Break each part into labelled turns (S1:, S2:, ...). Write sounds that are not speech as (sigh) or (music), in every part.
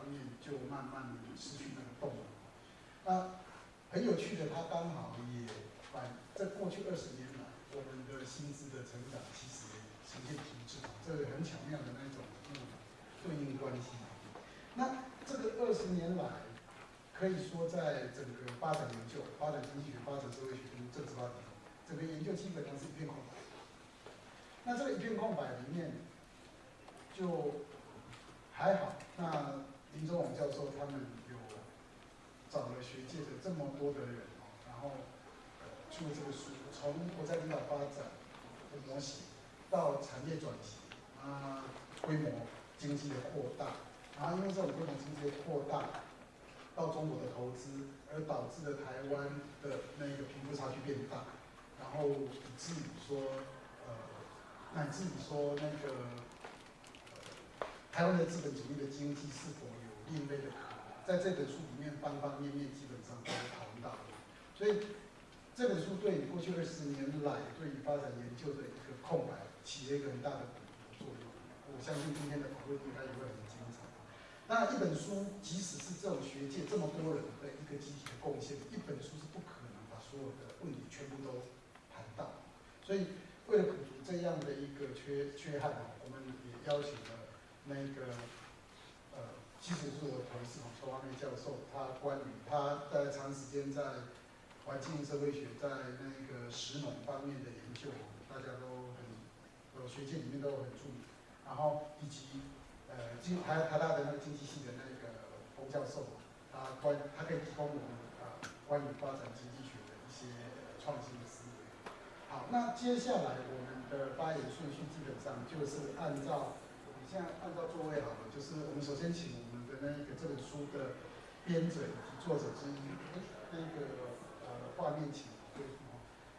S1: 在这一方面就慢慢失去那个动力。那很有趣的，它刚好也反在过去二十年来，我们的薪资的成长其实呈现停滞，这个很巧妙的那种对应关系。那这个二十年来，可以说在整个发展研究、发展经济学、发展社会学跟政治发展，整个研究基本上是一片空白。那这个一片空白里面，就还好。那林中勇教授他们有找了学界的这么多的人哦，然后出了这个书，从国家领导发展的模型到产业转型啊，规模经济的扩大，然后因为这种规模经济的扩大，到中国的投资，而导致了台湾的那个贫富差距变大，然后以至于说呃。乃至于说那个台湾的资本主义的经济是否有另类的可能，在这本书里面方方面面基本上都讨论到。所以这本书对你过去二十年来对你发展研究的一个空白起了一个很大的作用。我相信今天的讨论应该也会很精彩。那，一本书即使是这种学界这么多人的一个集体的贡献，一本书是不可能把所有的问题全部都谈到。所以。为了补足这样的一个缺缺憾啊，我们也邀请了那个其实是我的同事嘛，邱华梅教授，他关于他在长时间在环境社会学在那个石农方面的研究，大家都很呃学界里面都很注意，然后以及呃经台台大的那个经济系的那个洪教授，他关他可以提供我们啊关于发展经济学的一些创新的思维。好，那接下来我们的发言顺序基本上就是按照我们现在按照座位好了，就是我们首先请那个这本书的编者以及作者之一，那个呃画面请对，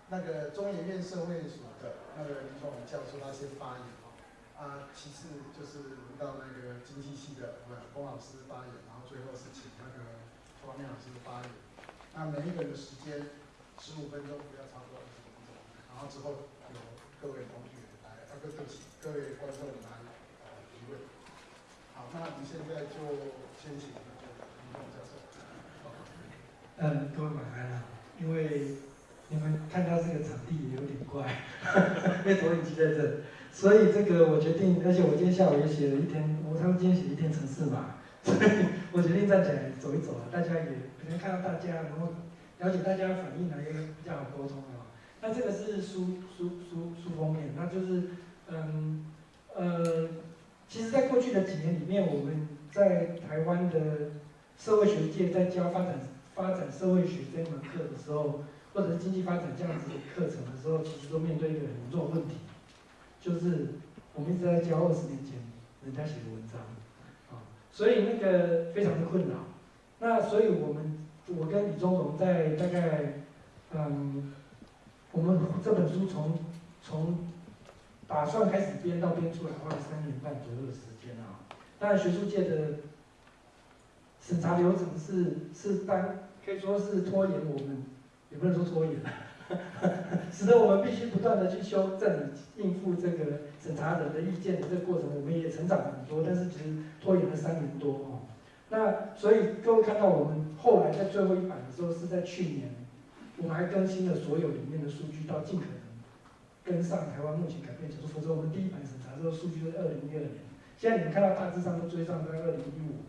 S1: 那个中研院社会所的那个林崇文教授他先发言哦，啊，其次就是轮到那个经济系的呃龚老师发言，然后最后是请那个方面老师发言，那每一个人的时间十五分钟，不要超过二十分钟。然后之后有各位同学来，啊，各对不起，各位观众来呃提问。那我们现在就先请林教授。
S2: 嗯，各位晚安啊，因为你们看到这个场地有点怪，(laughs) 因为投影机在这，所以这个我决定，而且我今天下午也写了一天，我他们今天写一天城市嘛，(laughs) 所以我决定站起来走一走啊，大家也可能看到大家，然后了解大家的反应啊，也比较好沟通啊。那这个是书书书书封面，那就是，嗯，呃，其实，在过去的几年里面，我们在台湾的社会学界在教发展发展社会学这门课的时候，或者是经济发展这样子的课程的时候，其实都面对一个很重的问题，就是我们一直在教二十年前人家写的文章，啊，所以那个非常的困扰。那所以我们我跟李宗荣在大概，嗯。我们这本书从从打算开始编到编出来花了三年半左右的时间啊。当然，学术界的审查流程是是单可以说是拖延我们，也不能说拖延，(laughs) 使得我们必须不断的去修正应付这个审查人的意见的这个过程，我们也成长很多，但是其实拖延了三年多啊。那所以各位看到我们后来在最后一版的时候是在去年。我们还更新了所有里面的数据，到尽可能跟上台湾目前改变程度。否则，我们第一版审查这个数据是二零一二年，现在你们看到大致上都追上在二零一五。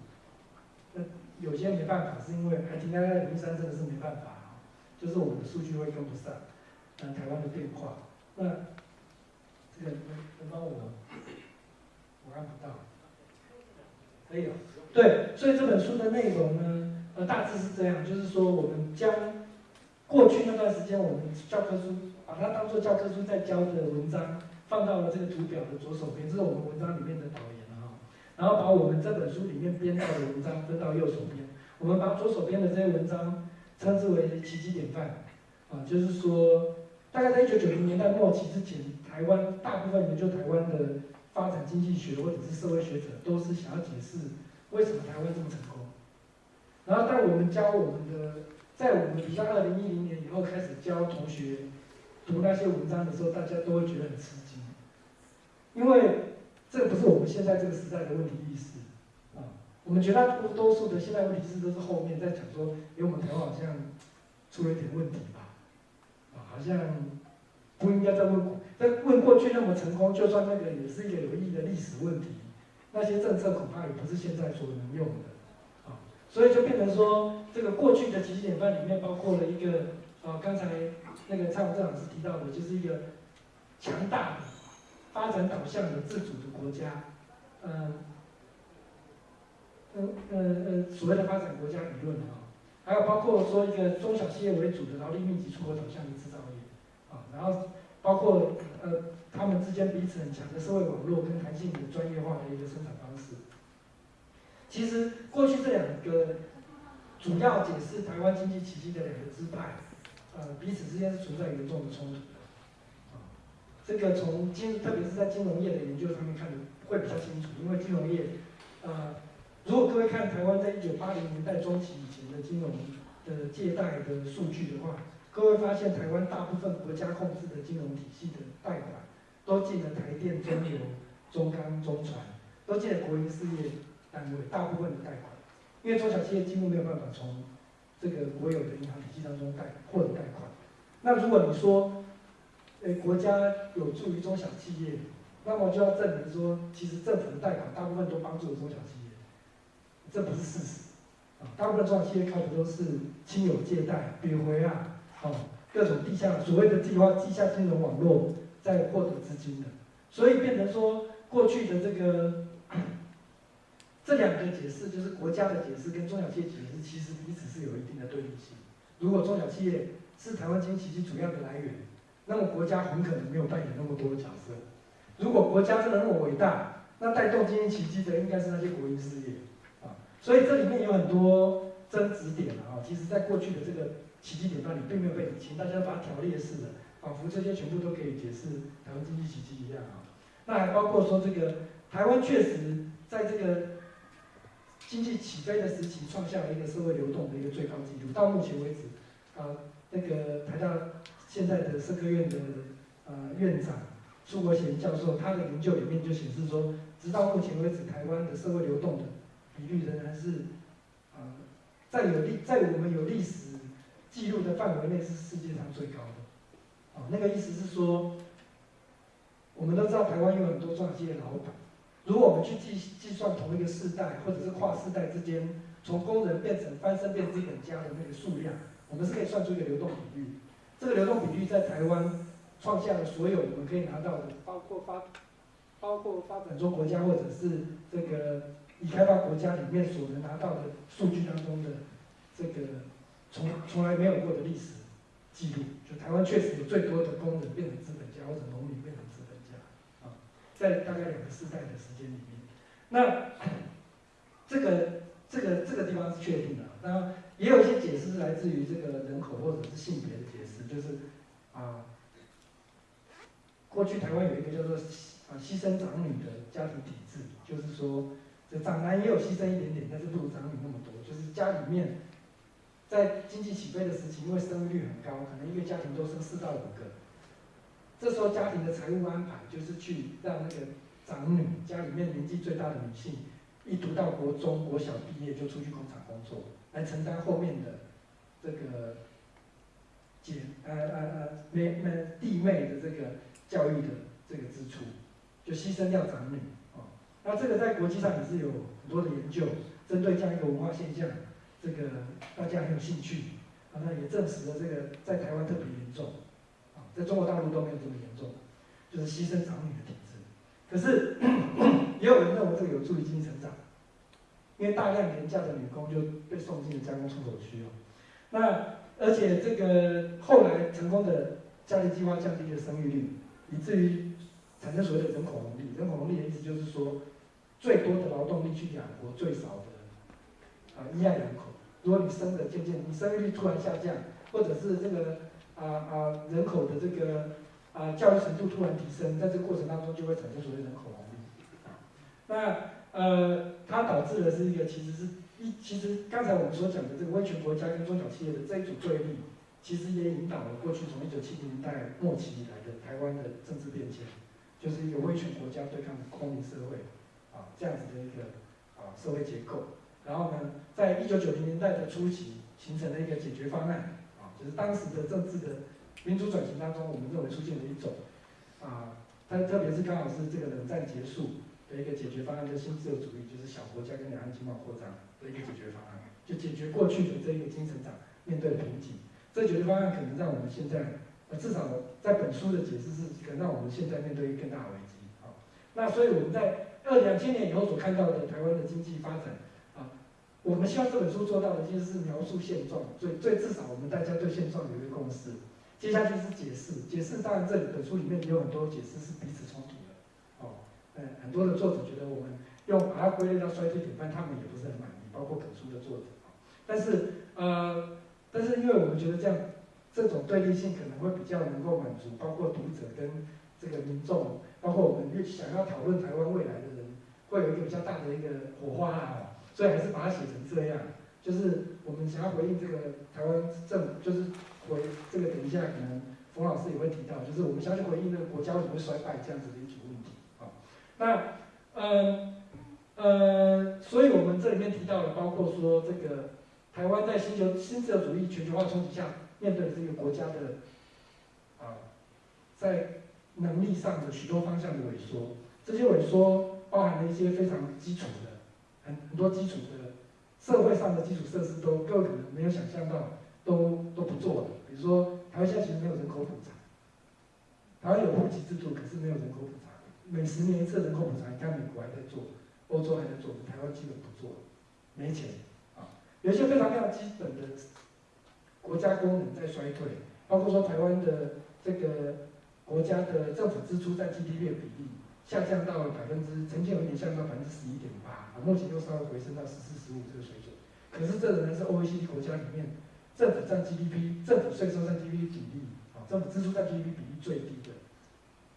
S2: 那有些没办法，是因为还停在二零一三，真的是没办法啊，就是我们的数据会跟不上，嗯，台湾的变化。那这个能能帮我？我看不到。可以了。对，所以这本书的内容呢，呃，大致是这样，就是说我们将过去那段时间我们教科书把它当做教科书在教的文章，放到了这个图表的左手边，这是我们文章里面的导言了哈。然后把我们这本书里面编到的文章分到右手边，我们把左手边的这些文章称之为奇迹典范，啊，就是说大概在一九九零年代末期之前，台湾大部分研究台湾的发展经济学或者是社会学者都是想要解释为什么台湾这么成功。然后在我们教我们的，在我们比较二零一零年以后开始教同学读那些文章的时候，大家都会觉得很吃惊，因为这个不是我们现在这个时代的问题意识啊。我们绝大多数的现在问题意识都是后面在讲说，因为我们台湾好像出了一点问题吧，啊，好像不应该再问过，再问过去那么成功，就算那个也是一个有意义的历史问题，那些政策恐怕也不是现在所能用的。所以就变成说，这个过去的几十年半里面包括了一个，呃，刚才那个蔡文正老师提到的，就是一个强大的、发展导向的自主的国家，呃，呃呃呃，所谓的发展国家理论啊，还有包括说一个中小企业为主的劳力密集出口导向的制造业，啊，然后包括呃他们之间彼此很强的社会网络跟弹性的专业化的一个生产方式。其实过去这两个主要解释台湾经济奇迹的两个支派，呃，彼此之间是存在严重的冲突的。啊，这个从金，特别是在金融业的研究上面看的会比较清楚，因为金融业，呃，如果各位看台湾在一九八零年代中期以前的金融的借贷的数据的话，各位发现台湾大部分国家控制的金融体系的贷款，都进了台电、中油、中钢、中船，都进了国营事业。单位大部分的贷款，因为中小企业几乎没有办法从这个国有的银行体系当中贷获得贷款。那如果你说，诶国家有助于中小企业，那么就要证明说，其实政府的贷款大部分都帮助了中小企业，这不是事实。啊，大部分中小企业靠的都是亲友借贷、贬回啊，哦，各种地下所谓的计划地下金融网络在获得资金的，所以变成说过去的这个。这两个解释就是国家的解释跟中小企业解释，其实彼此是有一定的对立性。如果中小企业是台湾经济奇迹主要的来源，那么国家很可能没有扮演那么多的角色。如果国家真的那么伟大，那带动经济奇迹的应该是那些国营事业啊。所以这里面有很多争执点啊。其实，在过去的这个奇迹典范里，并没有被理清，大家把它条列式的，仿佛这些全部都可以解释台湾经济奇迹一样啊。那还包括说，这个台湾确实在这个。经济起飞的时期，创下了一个社会流动的一个最高纪录。到目前为止，啊，那个台大现在的社科院的呃院长苏国贤教授，他的研究里面就显示说，直到目前为止，台湾的社会流动的比率仍然是啊，在有历在我们有历史记录的范围内是世界上最高的。啊，那个意思是说，我们都知道台湾有很多中企业老板。如果我们去计计算同一个世代或者是跨世代之间，从工人变成翻身变资本家的那个数量，我们是可以算出一个流动比率。这个流动比率在台湾创下了所有我们可以拿到的，包括发包括发展中国家或者是这个已开发国家里面所能拿到的数据当中的这个从从来没有过的历史记录。就台湾确实有最多的工人变成资本家或者农民变成资本家啊。在大概两个世代的时候，那这个这个这个地方是确定的。那也有一些解释是来自于这个人口或者是性别的解释，就是啊，过去台湾有一个叫做啊牺牲长女的家庭体制，就是说这长男也有牺牲一点点，但是不如长女那么多。就是家里面在经济起飞的时期，因为生育率很高，可能一个家庭都生四到五个。这时候家庭的财务安排就是去让那个长女，家里面年纪最大的女性，一读到国中、国小毕业就出去工厂工作，来承担后面的这个姐呃呃呃妹妹弟妹的这个教育的这个支出，就牺牲掉长女啊。那这个在国际上也是有很多的研究，针对这样一个文化现象，这个大家很有兴趣啊。那也证实了这个在台湾特别严重啊。在中国大陆都没有这么严重，就是牺牲长女的。可是 (clears throat) 也有人认为这个有助于经济成长，因为大量廉价的女工就被送进了加工出口区哦。那而且这个后来成功的家庭计划降低了生育率，以至于产生所谓的人口红利。人口红利的意思就是说，最多的劳动力去养活最少的啊依赖人口。如果你生的渐渐，你生育率突然下降，或者是这个啊啊人口的这个啊教育程度突然提升，在这个过程当中就会产生所谓人口红利。那呃，它导致的是一个其实是一其实刚才我们所讲的这个威权国家跟中小企业的这一组对立，其实也引导了过去从一九七零年代末期以来的台湾的政治变迁，就是一个威权国家对抗公民社会啊这样子的一个啊社会结构。然后呢，在一九九零年代的初期，形成了一个解决方案，啊，就是当时的政治的民主转型当中，我们认为出现了一种，啊，但特别是刚好是这个冷战结束的一个解决方案，就新自由主义，就是小国家跟两岸经贸扩张的一个解决方案，就解决过去的这一个经成长面对的瓶颈。这解决方案可能让我们现在，呃，至少在本书的解释是，可能让我们现在面对一个更大的危机，啊，那所以我们在二两千年以后所看到的台湾的经济发展啊。我们希望这本书做到的，其实是描述现状，最最至少我们大家对现状有一个共识。接下去是解释，解释当然这本书里面也有很多解释是彼此冲突的，哦，嗯，很多的作者觉得我们用把它归类到衰退典范，他们也不是很满意，包括本书的作者。但是呃，但是因为我们觉得这样这种对立性可能会比较能够满足，包括读者跟这个民众，包括我们想要讨论台湾未来的人，会有一个比较大的一个火花啊。所以还是把它写成这样，就是我们想要回应这个台湾政，就是回这个等一下可能冯老师也会提到，就是我们相信回应那个国家为什么会衰败这样子的一组问题啊。那呃呃，所以我们这里面提到了，包括说这个台湾在新球新自由主义全球化冲击下，面对这个国家的啊，在能力上的许多方向的萎缩，这些萎缩包含了一些非常基础的。很很多基础的社会上的基础设施都各位可能没有想象到，都都不做了。比如说，台湾现在其实没有人口普查，台湾有户籍制度，可是没有人口普查。每十年一次人口普查，你看美国还在做，欧洲还在做，台湾基本不做，没钱啊。有一些非常非常基本的国家功能在衰退，包括说台湾的这个国家的政府支出占 GDP 的比例。下降到了百分之，曾经有一年下降到百分之十一点八，啊，目前又稍微回升到十四、十五这个水准。可是这仍然是 OECD 国家里面政府占 GDP、政府税收占 GDP 比例，啊，政府支出占 GDP 比例最低的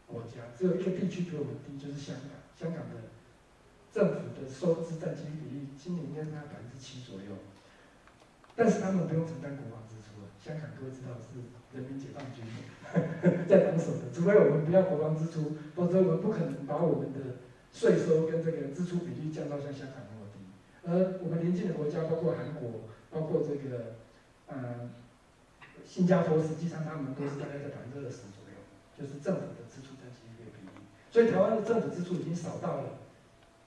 S2: 国家。只有一个地区比我们低，就是香港。香港的政府的收支占 GDP 比例今年应该在百分之七左右，但是他们不用承担国防支出了。香港各位知道是人民解放军。(laughs) 在防守的，除非我们不要国防支出，否则我们不可能把我们的税收跟这个支出比例降到像香港那么低。而我们邻近的国家，包括韩国，包括这个，嗯，新加坡，实际上他们都是大概在百分之二十左右，就是政府的支出占 GDP。所以台湾的政府支出已经少到了，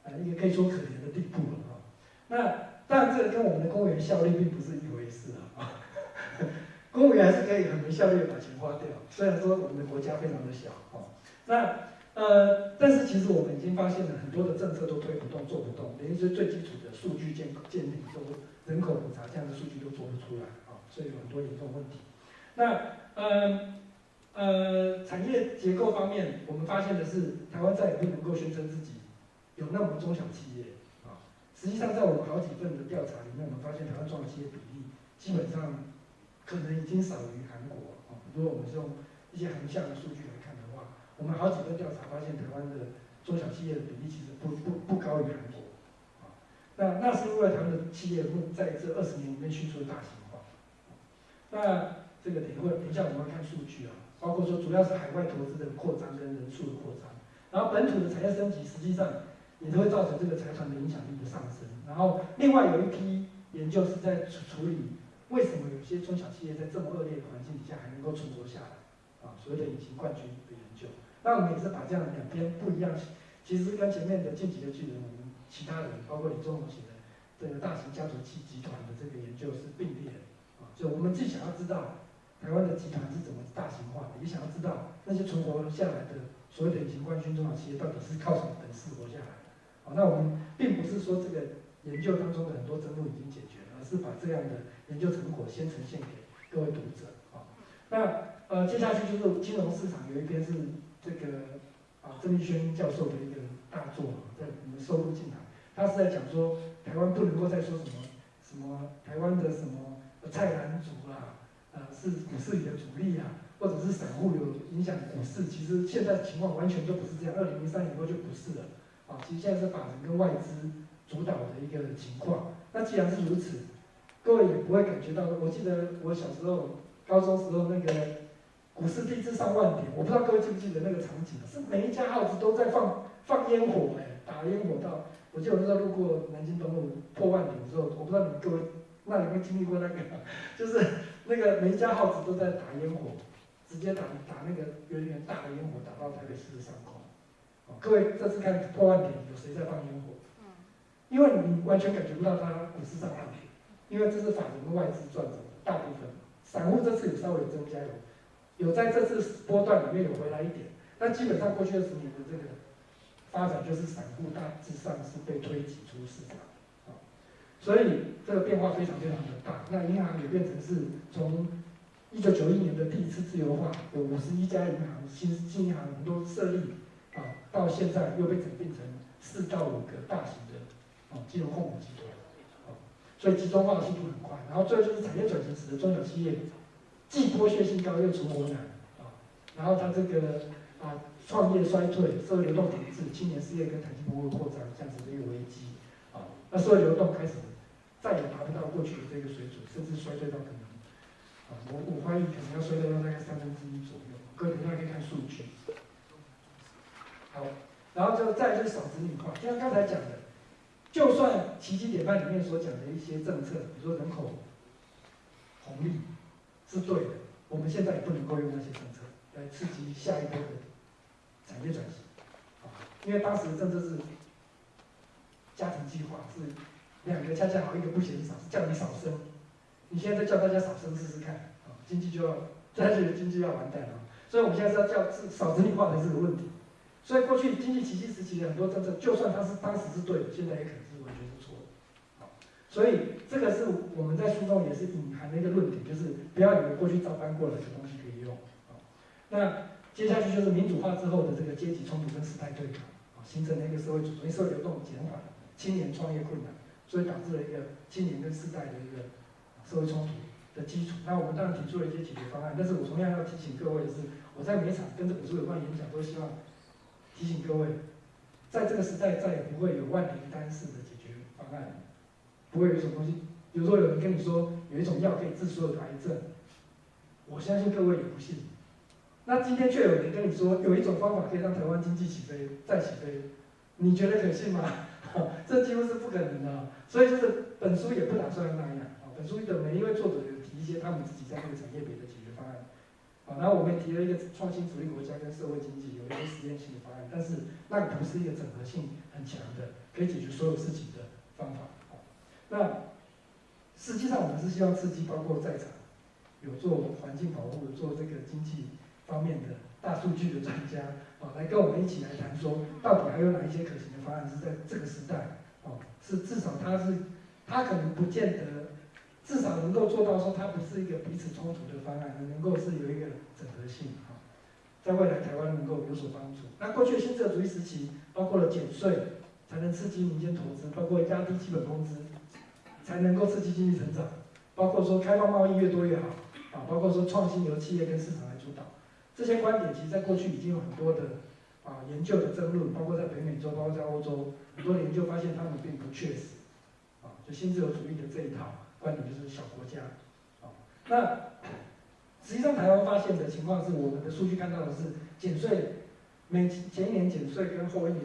S2: 呃，也可以说可怜的地步了啊。那当然，这个跟我们的公务员效率并不是一回事啊。公务员还是可以很没效率把钱花掉，虽然说我们的国家非常的小，哦，那呃，但是其实我们已经发现了很多的政策都推不动、做不动，连一些最基础的数据建建立都人口普查这样的数据都做不出来，所以有很多严重问题。那呃呃，产业结构方面，我们发现的是台湾再也不能够宣称自己有那么多中小企业，啊，实际上在我们好几份的调查里面，我们发现台湾中小企业比例基本上。可能已经少于韩国啊。如果我们是用一些横向的数据来看的话，我们好几个调查发现，台湾的中小企业的比例其实不不不高于韩国啊。那那是因为台湾的企业在这二十年里面迅速的大型。那这个等一会等一下我们要看数据啊，包括说主要是海外投资的扩张跟人数的扩张，然后本土的产业升级，实际上也都会造成这个财团的影响力的上升。然后另外有一批研究是在处处理。为什么有些中小企业在这么恶劣的环境底下还能够存活下来？啊，所谓的隐形冠军的研究，那我们也是把这样两边不一样，其实跟前面的晋级的巨人，我们其他人，包括李宗荣写的这个大型家族企集团的这个研究是并列的，就我们既想要知道台湾的集团是怎么大型化的，也想要知道那些存活下来的所谓的隐形冠军中小企业到底是靠什么本事活下来的。好，那我们并不是说这个研究当中的很多争论已经解决了，而是把这样的研究成果先呈现给各位读者啊。那呃，接下去就是金融市场有一篇是这个啊郑立轩教授的一个大作，在我们收录进来，他是在讲说台湾不能够再说什么什么台湾的什么菜篮族啦，呃是股市里的主力啊，或者是散户有影响股市，其实现在情况完全就不是这样，二零零三年以后就不是了啊，其实现在是法人跟外资主导的一个情况。那既然是如此，各位也不会感觉到，我记得我小时候高中时候那个。股市地至上万点，我不知道各位记不记得那个场景，是每一家耗子都在放放烟火，哎，打烟火到，我记得我那时候路过南京东路破万点的时候，我不知道你们各位那有没有经历过那个，(laughs) 就是那个每一家耗子都在打烟火，直接打打那个圆圆大的烟火打到台北市的上空。各位这次看破万点有谁在放烟火？因为你完全感觉不到它股市上万点，因为这是法人跟外资赚走的大部分，散户这次有稍微增加有。有在这次波段里面有回来一点，但基本上过去二十年的这个发展就是散户大致上是被推挤出市场，啊，所以这个变化非常非常的大。那银行也变成是从一九九一年的第一次自由化，有五十一家银行新新银行很多设立，啊，到现在又被整并成四到五个大型的啊金融控股集团，啊，所以集中化的速度很快。然后最后就是产业转型使得中小企业。既剥削性高又存活难啊，然后他这个啊创业衰退，社会流动停滞，青年失业跟弹性不会扩张，这样子的一个危机啊，那社会流动开始再也达不到过去的这个水准，甚至衰退到可能啊，我我怀疑可能要衰退到大概三分之一左右。各位大家可以看数据。好，然后就再就是少子女化，就像刚才讲的，就算奇迹典范里面所讲的一些政策，比如说人口红利。是对的，我们现在也不能够用那些政策来刺激下一波的产业转型，啊，因为当时的政策是家庭计划，是两个恰恰好，一个不嫌少，叫你少生。你现在再叫大家少生试试看，啊，经济就要，大家觉得经济要完蛋了，所以我们现在是要叫是少子女化才是个问题。所以过去经济奇迹时期的很多政策，就算它是当时是对的，现在也可能是完全是错的，好，所以这个是我们在书中也是隐含的一个论点，就是。不要以为过去照搬过来的东西可以用啊。那接下去就是民主化之后的这个阶级冲突跟时代对抗啊，形成了一个社会主义社会流动减缓，青年创业困难，所以导致了一个青年跟世代的一个社会冲突的基础。那我们当然提出了一些解决方案，但是我同样要提醒各位的是，我在每场跟这本书有关演讲都希望提醒各位，在这个时代再也不会有万灵丹式的解决方案，不会有一种东西。比如说有人跟你说有一种药可以治所有的癌症，我相信各位也不信。那今天却有人跟你说有一种方法可以让台湾经济起飞再起飞，你觉得可信吗？(laughs) 这几乎是不可能的。所以就是本书也不打算那样啊。本书的每一位作者有提一些他们自己在这个产业别的解决方案啊。然后我们也提了一个创新主义国家跟社会经济有一些实验性的方案，但是那不是一个整合性很强的可以解决所有事情的方法啊。那。实际上，我们是希望刺激包括在场有做环境保护、做这个经济方面的大数据的专家啊，来跟我们一起来谈说，到底还有哪一些可行的方案是在这个时代哦，是至少它是它可能不见得，至少能够做到说它不是一个彼此冲突的方案，能够是有一个整合性啊，在未来台湾能够有所帮助。那过去新自由主义时期，包括了减税才能刺激民间投资，包括压低基本工资。才能够刺激经济成长，包括说开放贸易越多越好，啊，包括说创新由企业跟市场，这些观点其实在过去已经有很多的啊研究的争论，包括在北美洲，包括在欧洲，很多研究发现他们并不确实，啊，就新自由主义的这一套观点就是小国家，啊，那实际上台湾发现的情况是，我们的数据看到的是减税，每前一年减税跟后一年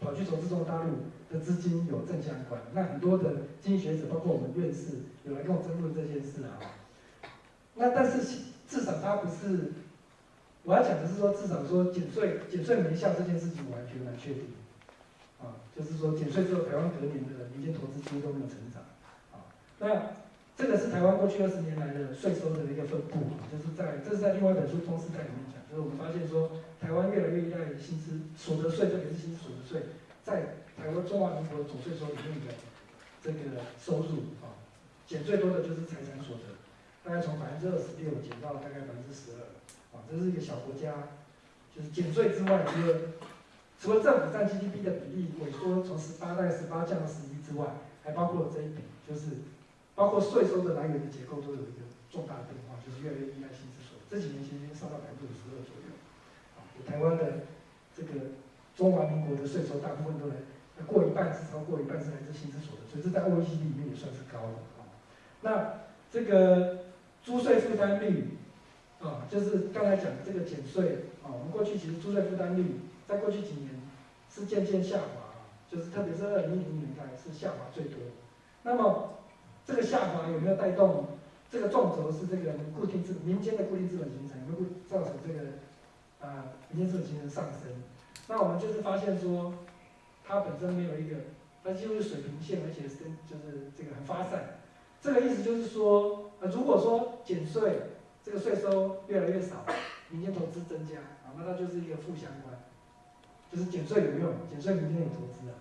S2: 跑去投资中国大陆。的资金有正相关，那很多的经济学者，包括我们院士，有来跟我争论这件事啊。那但是至少它不是，我要讲的是说，至少说减税减税没效这件事情，我还觉得蛮确定。啊，就是说减税之后，台湾隔年的民间投资几乎都没有成长。啊，那这个是台湾过去二十年来的税收的一个分布，就是在这是在另外一本书《中时代》里面讲，就是我们发现说，台湾越来越依赖薪资所得税，特别是薪资所得税，在台湾中华民国总税收里面的这个收入啊，减最多的就是财产所得，大概从百分之二十六减到大概百分之十二，这是一个小国家，就是减税之外，除了除了政府占 GDP 的比例萎缩，从十八到十八降到十一之外，还包括了这一笔，就是包括税收的来源的结构都有一个重大的变化，就是越来越依赖薪资所得，这几年其实已经上到百分之五十二左右，啊，台湾的这个中华民国的税收大部分都来，过一半是超过一半是来自薪资所得，所以这在 OECD 里面也算是高的啊。那这个租税负担率啊，就是刚才讲的这个减税啊，我们过去其实租税负担率在过去几年是渐渐下滑，就是特别是二零一零年代是下滑最多。那么这个下滑有没有带动这个纵轴是这个固定资民间的固定资本形成，有没有造成这个啊民间资本形成上升？那我们就是发现说，它本身没有一个，它几乎是水平线，而且是跟就是这个很发散。这个意思就是说，呃，如果说减税，这个税收越来越少，民间投资增加，啊，那它就是一个负相关，就是减税有用，减税民间有投资啊。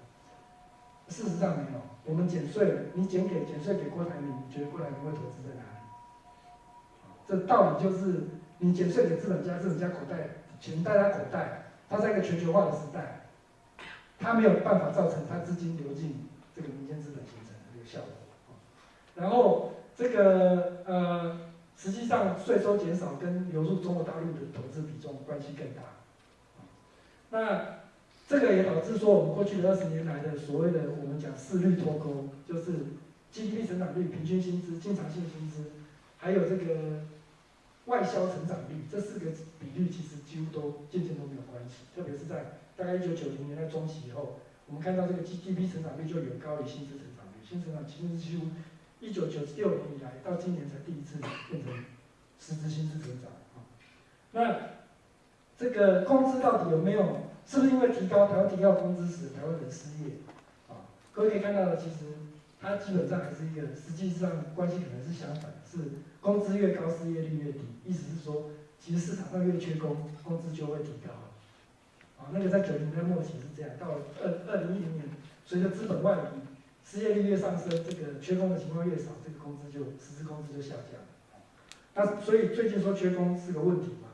S2: 事实上没有，我们减税，你减给减税给郭台铭，你觉得郭台铭会投资在哪里？这道理就是，你减税给资本家，资本家口袋钱在他口袋，他在一个全球化的时代，他没有办法造成他资金流进这个民间资本形成的这个效果。然后这个呃，实际上税收减少跟流入中国大陆的投资比重关系更大。那这个也导致说，我们过去的二十年来的所谓的我们讲四率脱钩，就是 GDP 成长率、平均薪资、经常性薪资，还有这个外销成长率，这四个比率其实几乎都渐渐都没有关系。特别是在大概一九九零年代中期以后，我们看到这个 GDP 成长率就远高于薪资成长率，薪资成长其实几乎。一九九六年以来，到今年才第一次变成实质薪资增长啊。那这个工资到底有没有？是不是因为提高台湾提高工资使台湾人失业？啊，各位可以看到的，其实它基本上还是一个实际上关系可能是相反，是工资越高，失业率越低。意思是说，其实市场上越缺工，工资就会提高。啊，那个在九零年代末期是这样，到二二零一零年，随着资本外移。失业率越上升，这个缺工的情况越少，这个工资就实质工资就下降。那所以最近说缺工是个问题嘛？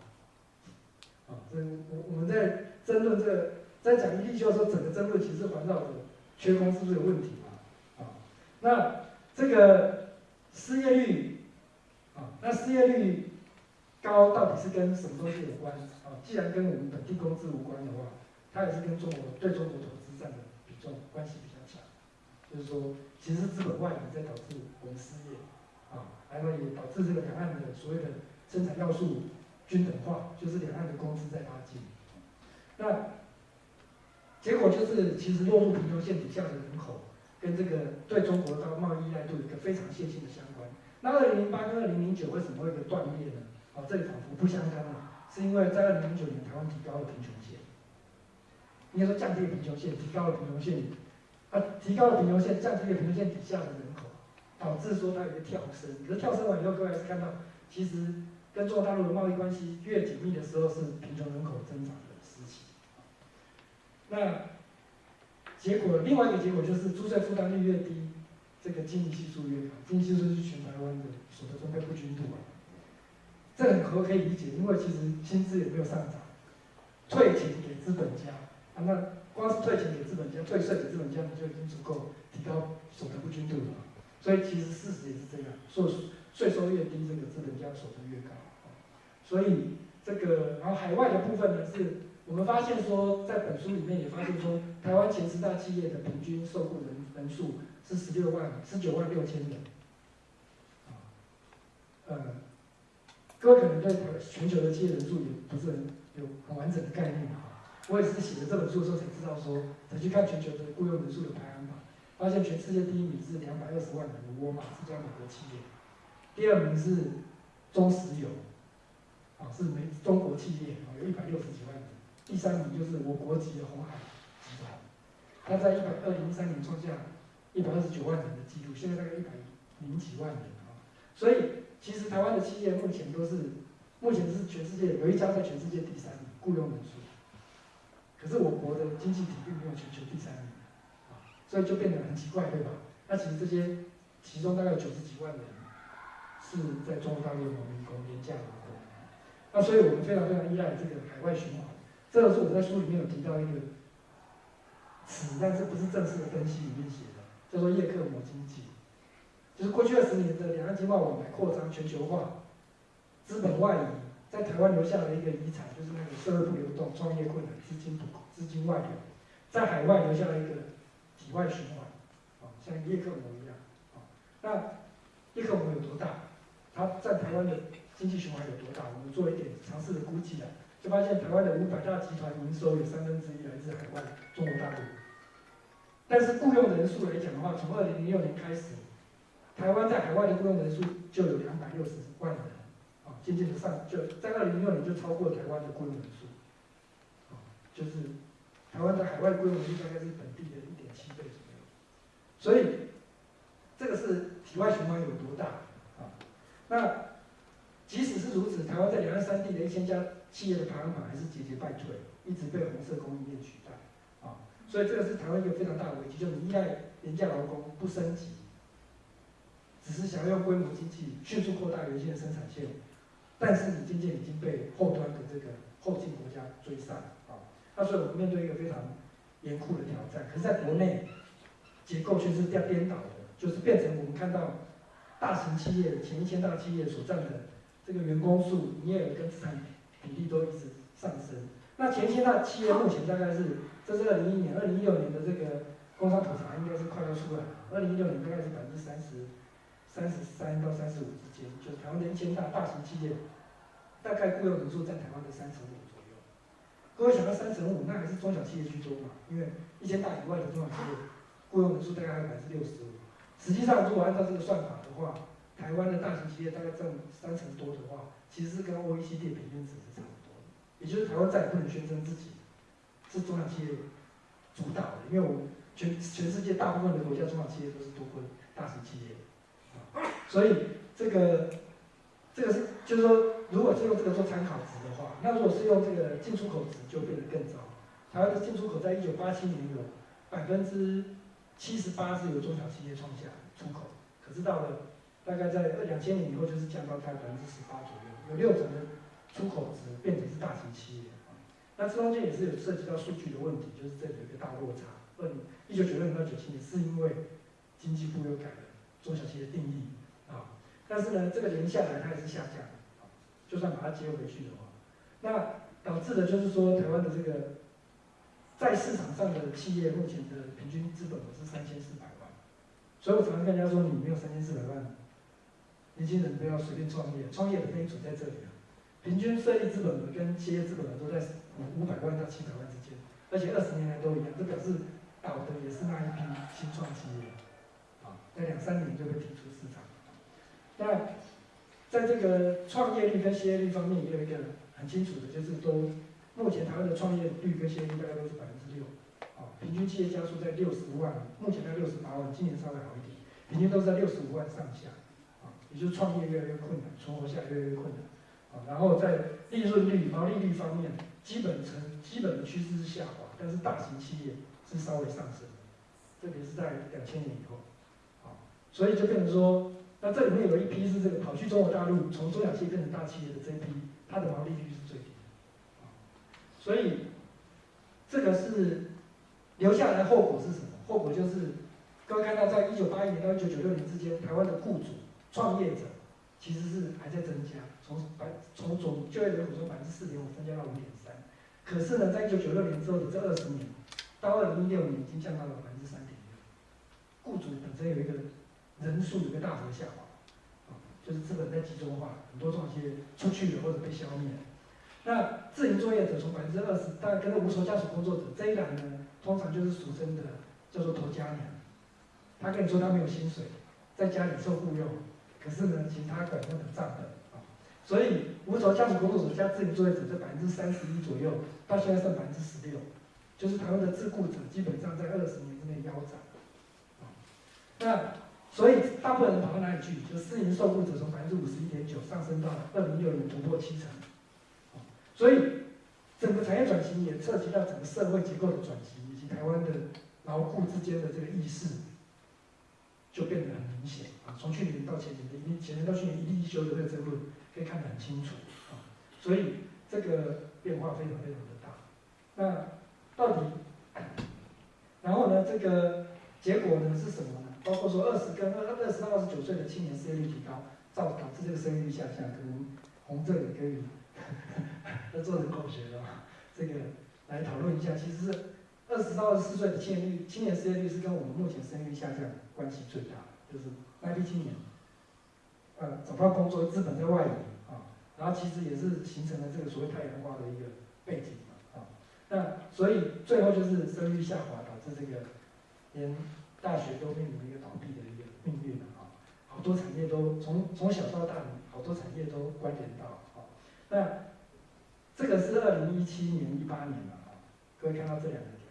S2: 啊，这我我们在争论这个，在讲一地秀的时候，整个争论其实环绕着缺工是不是有问题嘛？啊，那这个失业率啊，那失业率高到底是跟什么东西有关？啊，既然跟我们本地工资无关的话，它也是跟中国对中国投资占的比重关系比较。就是说，其实是资本外移在导致我们失业，啊，还有也导致这个两岸的所谓的生产要素均等化，就是两岸的工资在拉近。那结果就是，其实落入贫穷线底下的人口，跟这个对中国的贸易依赖度有一个非常线性的相关。那二零零八跟二零零九为什么会有个断裂呢？啊，这里仿佛不相干啊，是因为在二零零九年台湾提高了贫穷线，应该说降低了贫穷线，提高了贫穷线。它提高了贫穷线，降低了贫穷线底下的人口，导致说它有一个跳升。可是跳升完以后，各位还是看到，其实跟中国大陆的贸易关系越紧密的时候，是贫穷人口增长的时期。那结果，另外一个结果就是租税负担率越低，这个经济系数越高。经济系数是全台湾的所得分配不均度啊。这很可可以理解，因为其实薪资也没有上涨，退钱给资本家啊那。光是退钱给资本家、退税给资本家，就已经足够提高所得不均度了。所以其实事实也是这样，税税收越低，这个资本家所得越高。所以这个，然后海外的部分呢，是我们发现说，在本书里面也发现说，台湾前十大企业的平均受雇人人数是十六万、十九万六千人。啊，呃，各位可能对全球的企业人数也不是很有很完整的概念啊。我也是写了这本书的时候才知道，说才去看全球的雇佣人数的排行榜，发现全世界第一名是两百二十万人的沃尔玛这家美国企业，第二名是中石油，啊是美中国企业啊有一百六十几万人，第三名就是我国籍的红海集团，它在一百二零一三年创下一百二十九万人的记录，现在大概一百零几万人啊，所以其实台湾的企业目前都是目前是全世界有一家在全世界第三名雇佣人数。可是我国的经济体并没有全球第三名，啊，所以就变得很奇怪，对吧？那其实这些其中大概有九十几万人是在中国大陆的农民工廉价劳工。那所以我们非常非常依赖这个海外循环。这个是我在书里面有提到一个词，但是不是正式的分析里面写的，叫做叶克膜经济。就是过去二十年的两岸经贸往来扩张、全球化、资本外移，在台湾留下了一个遗产，就是那个社会不流动、创业困难、资金不够资金外流，在海外留下了一个体外循环，啊，像叶克膜一样，啊，那叶克膜有多大？它在台湾的经济循环有多大？我们做一点尝试的估计啊，就发现台湾的五百大集团营收有三分之一来自海外中国大陆，但是雇佣人数来讲的话，从二零零六年开始。台湾在海外的雇佣人数就有两百六十万人，渐渐的上，就在二零零六年就超过台湾的雇佣人数，啊，就是台湾的海外雇佣人数大概是本地的一点七倍左右，所以这个是体外循环有多大啊？那即使是如此，台湾在两岸三地的一千家企业的排行榜还是节节败退，一直被红色供应链取代，啊，所以这个是台湾一个非常大的危机，就是依赖廉价劳工不升级。只是想要用规模经济迅速扩大原先的生产线，但是你渐渐已经被后端的这个后进国家追上啊，那所以我们面对一个非常严酷的挑战。可是在国内结构却是掉颠倒的，就是变成我们看到大型企业前一千大企业所占的这个员工数、营业额跟资产比例都一直上升。那前一千大企业目前大概是，这是二零一一年、二零一六年的这个工商普查应该是快要出来了，二零一六年大概是百分之三十。三十三到三十五之间，就是台湾的一千大大型企业，大概雇佣人数占台湾的三成五左右。各位想到三成五，那还是中小企业居多嘛？因为一千大以外的中小企业，雇佣人数大概还有百分之六十五。实际上，如果按照这个算法的话，台湾的大型企业大概占三成多的话，其实是跟 OECD 平均值是差不多的。也就是台湾再也不能宣称自己是中小企业主导的，因为我们全全世界大部分的国家中小企业都是多过大型企业。所以这个这个是就是说，如果是用这个做参考值的话，那如果是用这个进出口值，就变得更糟。台湾的进出口在一九八七年有百分之七十八是由中小企业创下出口，可是到了大概在二两千年以后，就是降到大概百分之十八左右，有六成的出口值变成是大型企业。那这中间也是有涉及到数据的问题，就是这里有一个大落差。二零一九九六年到九七年，是因为经济部又改了中小企业定义。啊，但是呢，这个年下来它还是下降，就算把它接回去的话，那导致的就是说，台湾的这个在市场上的企业目前的平均资本额是三千四百万，所以我常常跟人家说，你没有三千四百万，年轻人不要随便创业，创业的非准在这里啊，平均设立资本额跟企业资本额都在五五百万到七百万之间，而且二十年来都一样，这表示倒的也是那一批新创企业，在两三年就会提出市场。那在这个创业率跟失业率方面，也有一个很清楚的，就是说，目前台湾的创业率跟失业率大概都是百分之六，啊，平均企业家数在六十万，目前在六十八万，今年稍微好一点，平均都是在六十五万上下，啊，也就是创业越来越困难，存活下来越来越困难，啊，然后在利润率、毛利率方面，基本呈基本的趋势是下滑，但是大型企业是稍微上升，特别是在两千年以后，所以就变成说。那这里面有一批是这个跑去中国大陆，从中小企业变成大企业的这一批，它的毛利率是最低的，所以这个是留下来的后果是什么？后果就是各位看到，在一九八一年到一九九六年之间，台湾的雇主、创业者其实是还在增加，从百从总就业人口从百分之四点五增加到五点三，可是呢，在一九九六年之后的这二十年，到二零一六年已经降到了百分之三点六，雇主本身有一个。人数有个大幅的下滑，啊，就是资本在集中化，很多这些出去了或者被消灭。那自营作业者从百分之二十，大概跟着无酬家属工作者这一栏呢，通常就是俗称的叫做头家娘。他跟你说他没有薪水，在家里受雇佣，可是呢，其他管他的账本啊。所以无酬家属工作者加自营作业者在百分之三十一左右，到现在剩百分之十六，就是台湾的自雇者基本上在二十年之内腰斩。啊，那。所以大部分人跑到哪里去？就私营受雇者从百分之五十一点九上升到二零六年突破七成。所以整个产业转型也涉及到整个社会结构的转型，以及台湾的劳雇之间的这个意识就变得很明显啊。从去年到前年的一前年到去年一例一休的这个争论可以看得很清楚啊。所以这个变化非常非常的大。那到底，然后呢，这个结果呢是什么呢？包括说二十跟二二十到二十九岁的青年失业率提高，造导致这个生育率下降，可能洪正也可以，(laughs) 要做人口学的嘛，这个来讨论一下。其实是二十到二十四岁的青年率青年失业率是跟我们目前生育率下降关系最大，就是外地青年，呃，找不到工作，资本在外移啊，然后其实也是形成了这个所谓太阳花的一个背景，啊，那所以最后就是生育率下滑，导致这个连大学都面临一个倒闭的一个命运啊，好多产业都从从小到大，好多产业都关联到啊。那这个是二零一七年、一八年了啊，各位看到这两个点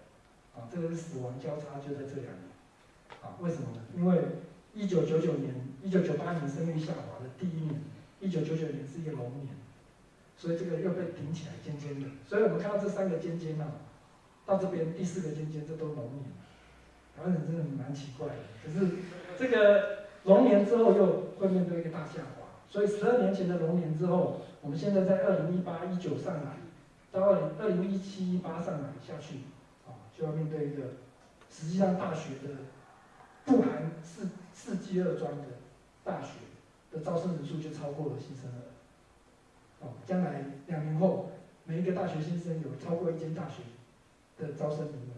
S2: 啊，这个是死亡交叉就在这两年啊，为什么呢？因为一九九九年、一九九八年生育下滑的第一年，一九九九年是一个龙年，所以这个又被顶起来尖尖的，所以我们看到这三个尖尖啊，到这边第四个尖尖，这都龙年。台湾人真的蛮奇怪的，可是这个龙年之后又会面对一个大下滑，所以十二年前的龙年之后，我们现在在二零一八一九上来，到二零二零一七一八上来下去，啊，就要面对一个实际上大学的不含四四季二专的大学的招生人数就超过了新生儿，哦，将来两年后每一个大学新生有超过一间大学的招生名额。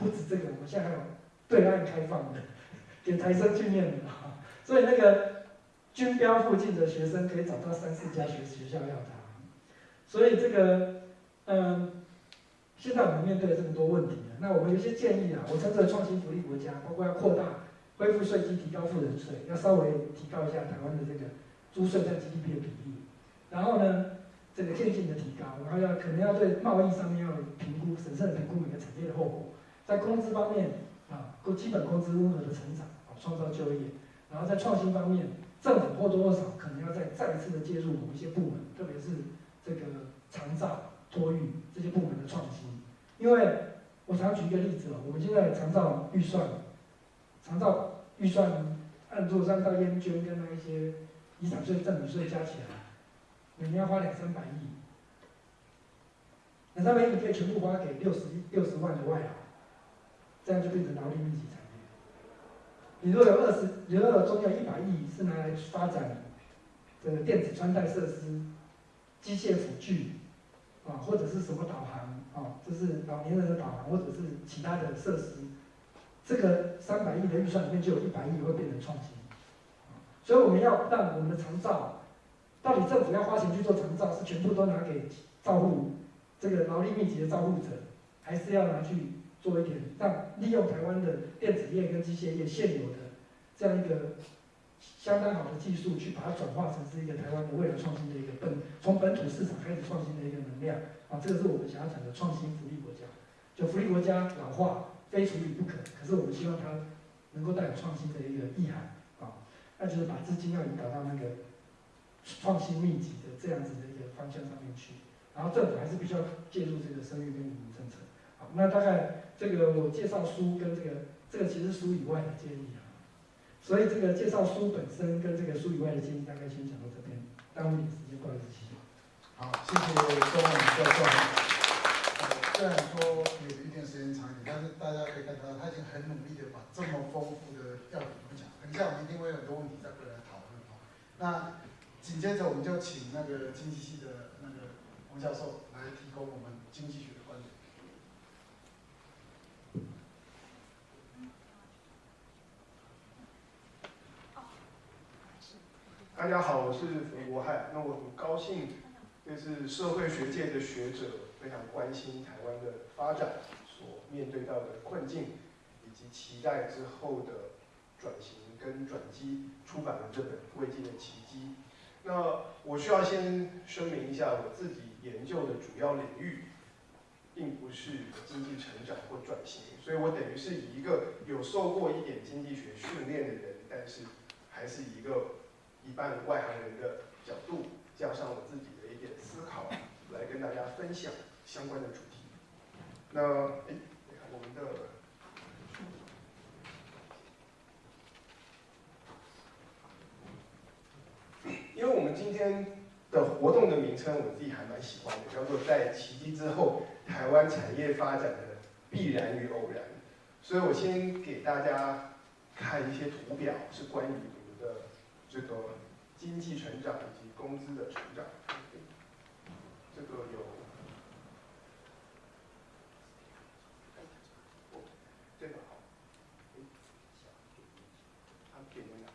S2: 不止这个，我们现在还有对岸开放的，(laughs) 给台生去念的。啊，(laughs) 所以那个军标附近的学生可以找到三四家学学校要他，所以这个嗯，现在我们面对了这么多问题那我们有一些建议啊，我称之为创新福利国家，包括要扩大恢复税基，提高富人税，要稍微提高一下台湾的这个租税占 GDP 的比例，然后呢，这个渐进的提高，然后要可能要对贸易上面要评估，审慎评估每个产业的后果。在工资方面啊，工基本工资温和的成长啊，创造就业；然后在创新方面，政府或多或少可能要再再一次的介入某一些部门，特别是这个长照、托育这些部门的创新。因为我常举一个例子哦，我们现在长照预算，长照预算按做三到烟捐跟那一些遗产税、赠与税加起来，每年要花两三百亿，两三百亿你可以全部花给六十六十万的外劳。这样就变成劳力密集产业。你如果有二十，如果有中有一百亿是拿来发展这个电子穿戴设施、机械辅具啊，或者是什么导航啊，就是老年人的导航，或者是其他的设施，这个三百亿的预算里面就有一百亿会变成创新。所以我们要让我们的长照，到底政府要花钱去做长照，是全部都拿给照护这个劳力密集的照护者，还是要拿去？做一点，让利用台湾的电子业跟机械业现有的这样一个相当好的技术，去把它转化成是一个台湾的未来创新的一个本从本土市场开始创新的一个能量啊，这个是我们想要讲的创新福利国家。就福利国家老化非处理不可，可是我们希望它能够带有创新的一个意涵啊，那就是把资金要引导到那个创新密集的这样子的一个方向上面去，然后政府还是必须要介入这个生育跟移民政策。那大概。这个我介绍书跟这个，这个其实书以外的建议啊，所以这个介绍书本身跟这个书以外的建议，大概先讲到这边，耽误点时间，不好意思，谢谢。
S1: 好，谢谢周文教授。虽然说有一点时间长一点，但是大家可以看到，他已经很努力的把这么丰富的要点都讲，等一下我们一定会有很多问题再回来讨论。那紧接着我们就请那个经济系的那个王教授来提供我们经济学。
S3: 大家好，我是冯国汉。那我很高兴，这是社会学界的学者非常关心台湾的发展所面对到的困境，以及期待之后的转型跟转机，出版了这本《未尽的奇迹》。那我需要先声明一下，我自己研究的主要领域，并不是经济成长或转型，所以我等于是以一个有受过一点经济学训练的人，但是还是一个。一半外行人的角度，加上我自己的一点思考，来跟大家分享相关的主题。那哎，我们的，因为我们今天的活动的名称我自己还蛮喜欢的，叫做《在奇迹之后，台湾产业发展的必然与偶然》。所以我先给大家看一些图表，是关于。这个经济成长以及工资的成长。这个有，这个好，它点在哪？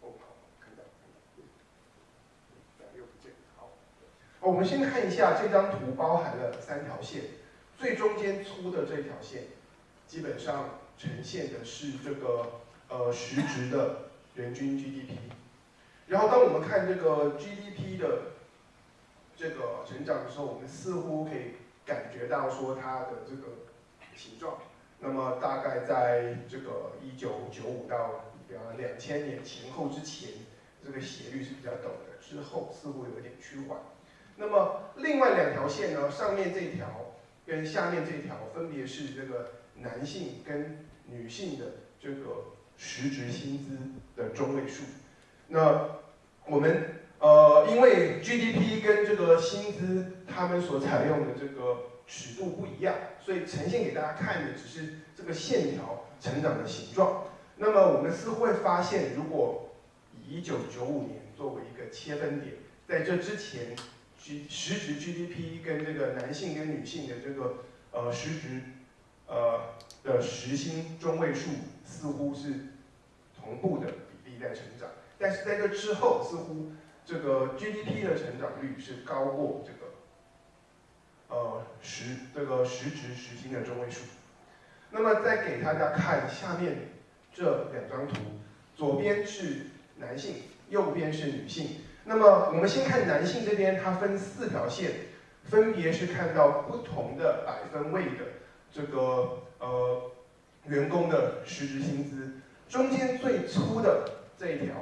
S3: 哦，好，看到，看到，对，又不见，好。我们先看一下这张图，包含了三条线，最中间粗的这条线，基本上呈现的是这个呃实质的人均 GDP。然后当我们看这个 GDP 的这个成长的时候，我们似乎可以感觉到说它的这个形状。那么大概在这个一九九五到比方两千年前后之前，这个斜率是比较陡的，之后似乎有一点趋缓。那么另外两条线呢，上面这条跟下面这条分别是这个男性跟女性的这个实值薪资的中位数。那我们呃，因为 GDP 跟这个薪资，他们所采用的这个尺度不一样，所以呈现给大家看的只是这个线条成长的形状。那么我们似乎会发现，如果以一九九五年作为一个切分点，在这之前，G 实值 GDP 跟这个男性跟女性的这个呃实值呃的时薪中位数似乎是同步的比例在成长。但是在这之后，似乎这个 GDP 的成长率是高过这个呃实这个实值时薪的中位数。那么再给大家看下面这两张图，左边是男性，右边是女性。那么我们先看男性这边，它分四条线，分别是看到不同的百分位的这个呃员工的实值薪资，中间最粗的这一条。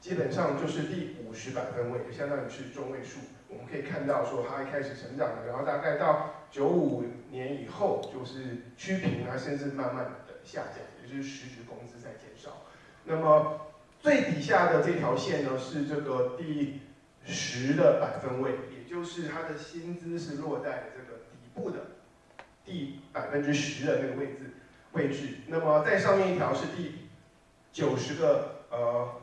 S3: 基本上就是第五十百分位，就相当于是中位数。我们可以看到说，它一开始成长了，然后大概到九五年以后就是趋平啊，甚至慢慢的下降，也就是实职工资在减少。那么最底下的这条线呢，是这个第十的百分位，也就是它的薪资是落在这个底部的第百分之十的那个位置位置。那么在上面一条是第九十个呃。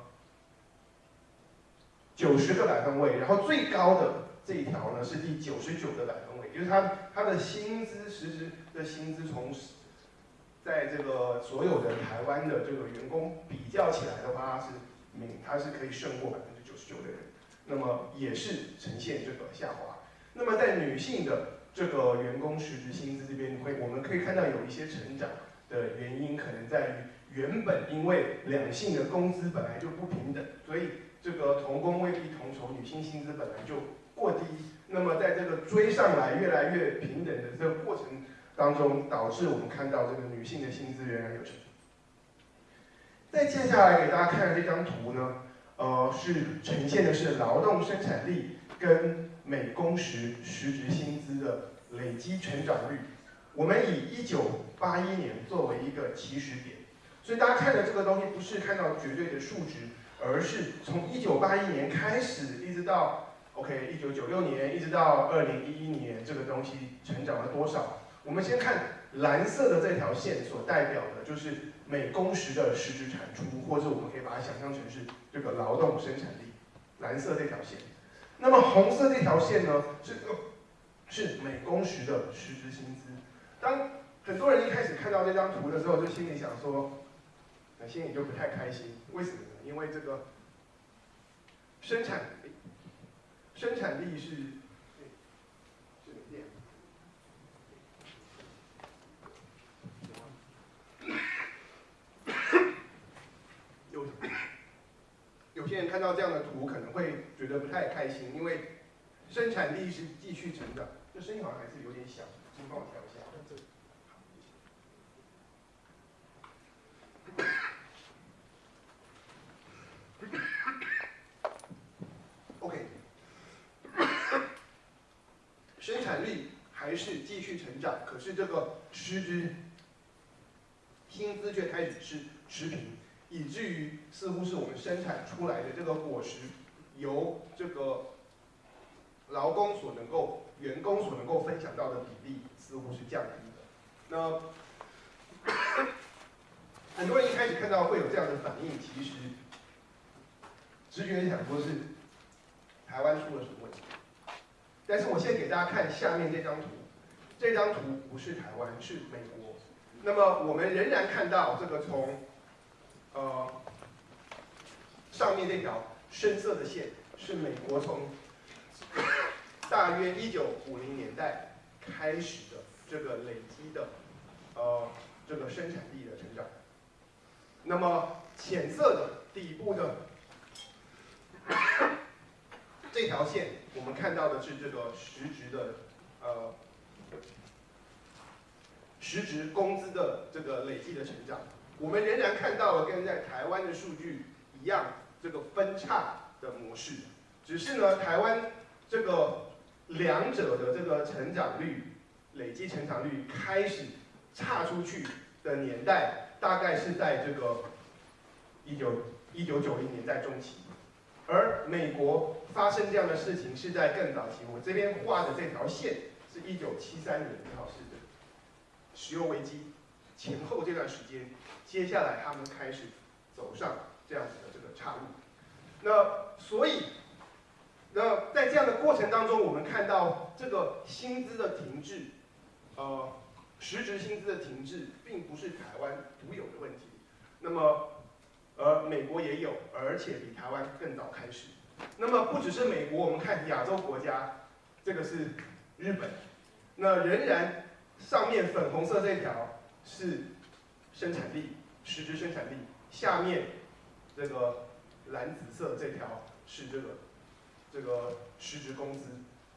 S3: 九十个百分位，然后最高的这一条呢是第九十九个百分位，就是他他的薪资实质的薪资从在这个所有的台湾的这个员工比较起来的话，是明他是可以胜过百分之九十九的人，那么也是呈现这个下滑。那么在女性的这个员工实质薪资这边，会我们可以看到有一些成长的原因，可能在于原本因为两性的工资本来就不平等，所以。这个同工未必同酬，女性薪资本来就过低，那么在这个追上来越来越平等的这个过程当中，导致我们看到这个女性的薪资仍然有成。再接下来给大家看的这张图呢，呃，是呈现的是劳动生产力跟每工时实值薪资的累积成长率。我们以一九八一年作为一个起始点，所以大家看的这个东西不是看到绝对的数值。而是从一九八一年开始，一直到 OK 一九九六年，一直到二零一一年，这个东西成长了多少？我们先看蓝色的这条线所代表的，就是每工时的实质产出，或者我们可以把它想象成是这个劳动生产力。蓝色这条线，那么红色这条线呢，是是每工时的实时薪资。当很多人一开始看到这张图的时候，就心里想说，那心里就不太开心，为什么呢？因为这个生产力生产力是这个电，有有些人看到这样的图可能会觉得不太开心，因为生产力是继续成长，这声音好像还是有点小，请帮我调一下。OK，生产力还是继续成长，可是这个实质薪资却开始是持平，以至于似乎是我们生产出来的这个果实，由这个劳工所能够、员工所能够分享到的比例，似乎是降低的。那很多人一开始看到会有这样的反应，其实直觉想说是台湾出了什么问题。但是我现在给大家看下面这张图，这张图不是台湾，是美国。那么我们仍然看到这个从呃上面这条深色的线是美国从大约一九五零年代开始的这个累积的呃这个生产力的成长。那么浅色的底部的 (coughs) 这条线，我们看到的是这个实质的呃实质工资的这个累计的成长。我们仍然看到了跟在台湾的数据一样，这个分叉的模式，只是呢，台湾这个两者的这个成长率累计成长率开始差出去的年代。大概是在这个一九一九九零年代中期，而美国发生这样的事情是在更早期。我这边画的这条线是一九七三年，正好是石油危机前后这段时间。接下来他们开始走上这样子的这个岔路。那所以，那在这样的过程当中，我们看到这个薪资的停滞，呃。实质薪资的停滞并不是台湾独有的问题，那么，呃，美国也有，而且比台湾更早开始。那么不只是美国，我们看亚洲国家，这个是日本，那仍然上面粉红色这条是生产力，实质生产力，下面这个蓝紫色这条是这个这个实质工资。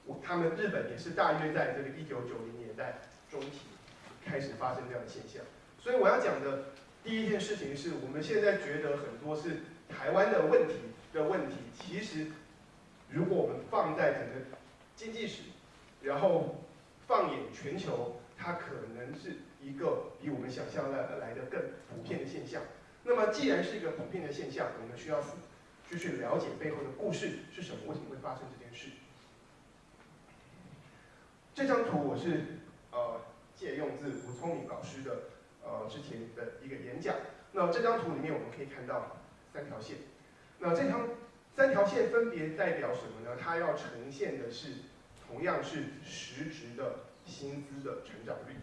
S3: 我他们日本也是大约在这个一九九零年代中期。开始发生这样的现象，所以我要讲的第一件事情是我们现在觉得很多是台湾的问题的问题，其实如果我们放在整个经济史，然后放眼全球，它可能是一个比我们想象的来的更普遍的现象。那么既然是一个普遍的现象，我们需要去去了解背后的故事是什么，为什么会发生这件事。这张图我是呃。借用自吴聪明老师的呃之前的一个演讲，那这张图里面我们可以看到三条线，那这条三条线分别代表什么呢？它要呈现的是同样是实质的薪资的成长率。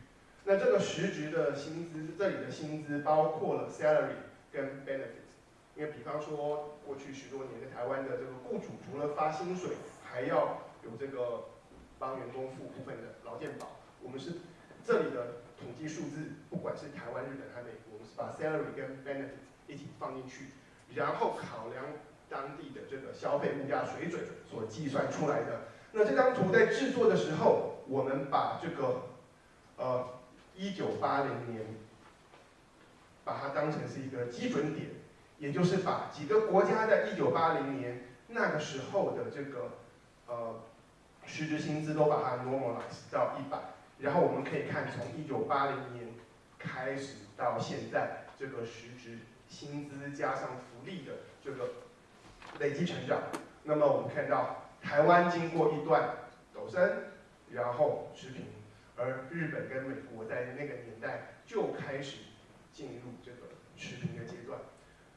S3: 那这个实质的薪资，这里的薪资包括了 salary 跟 benefits，因为比方说过去十多年在台湾的这个雇主除了发薪水，还要有这个帮员工付部分的劳健保，我们是。这里的统计数字，不管是台湾、日本还是美国，我们是把 salary 跟 benefits 一起放进去，然后考量当地的这个消费物价水准所计算出来的。那这张图在制作的时候，我们把这个呃一九八零年，把它当成是一个基准点，也就是把几个国家在一九八零年那个时候的这个呃实质薪资都把它 normalize 到一百。然后我们可以看，从一九八零年开始到现在，这个实质薪资加上福利的这个累积成长。那么我们看到，台湾经过一段陡升，然后持平，而日本跟美国在那个年代就开始进入这个持平的阶段。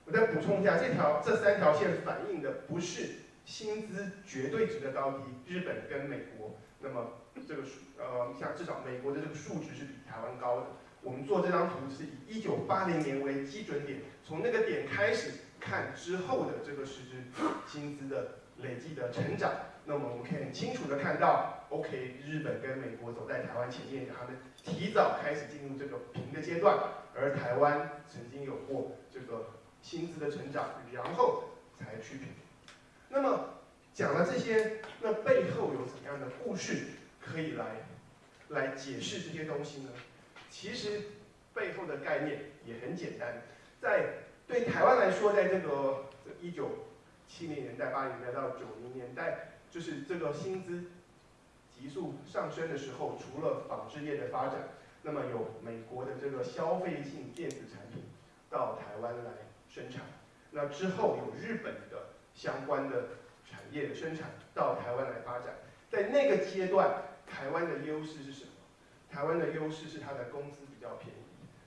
S3: 我再补充一下，这条这三条线反映的不是薪资绝对值的高低，日本跟美国，那么。这个数呃，像至少美国的这个数值是比台湾高的。我们做这张图是以一九八零年为基准点，从那个点开始看之后的这个实质薪资的累计的成长。那么我们可以很清楚的看到，OK，日本跟美国走在台湾前面，他们提早开始进入这个平的阶段，而台湾曾经有过这个薪资的成长，然后才去平。那么讲了这些，那背后有怎样的故事？可以来来解释这些东西呢？其实背后的概念也很简单，在对台湾来说，在这个一九七零年代、八零年代到九零年代，就是这个薪资急速上升的时候，除了纺织业的发展，那么有美国的这个消费性电子产品到台湾来生产。那之后有日本的相关的产业的生产到台湾来发展，在那个阶段，台湾的优势是什么？台湾的优势是它的工资比较便宜。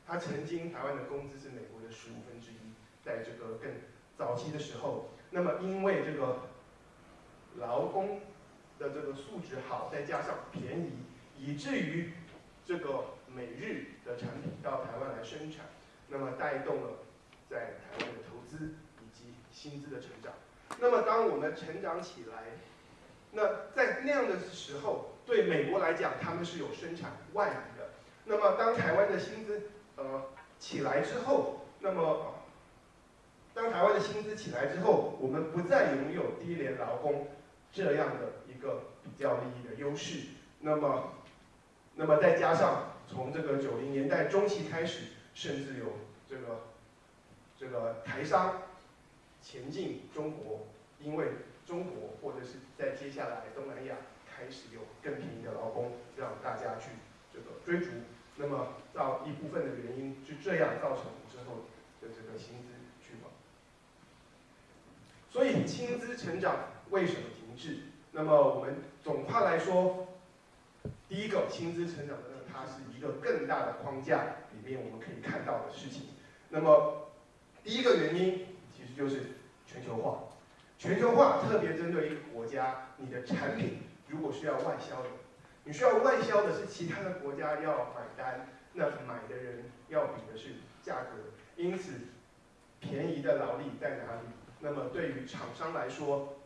S3: 它曾经台湾的工资是美国的十五分之一，在这个更早期的时候，那么因为这个劳工的这个素质好，再加上便宜，以至于这个美日的产品到台湾来生产，那么带动了在台湾的投资以及薪资的成长。那么当我们成长起来，那在那样的时候，对美国来讲，他们是有生产外移的。那么当台湾的薪资呃起来之后，那么当台湾的薪资起来之后，我们不再拥有低廉劳工这样的一个比较利益的优势。那么，那么再加上从这个九零年代中期开始，甚至有这个这个台商前进中国，因为中国或者是在接下来东南亚开始有更便宜的劳工，让大家去这个追逐。那么，到一部分的原因是这样造成之后的这个薪资趋缓。所以薪资成长为什么是？那么我们总话来说，第一个薪资成长的呢它是一个更大的框架里面我们可以看到的事情。那么第一个原因其实就是全球化。全球化特别针对一个国家，你的产品如果需要外销的。你需要外销的是其他的国家要买单，那买的人要比的是价格，因此便宜的劳力在哪里？那么对于厂商来说，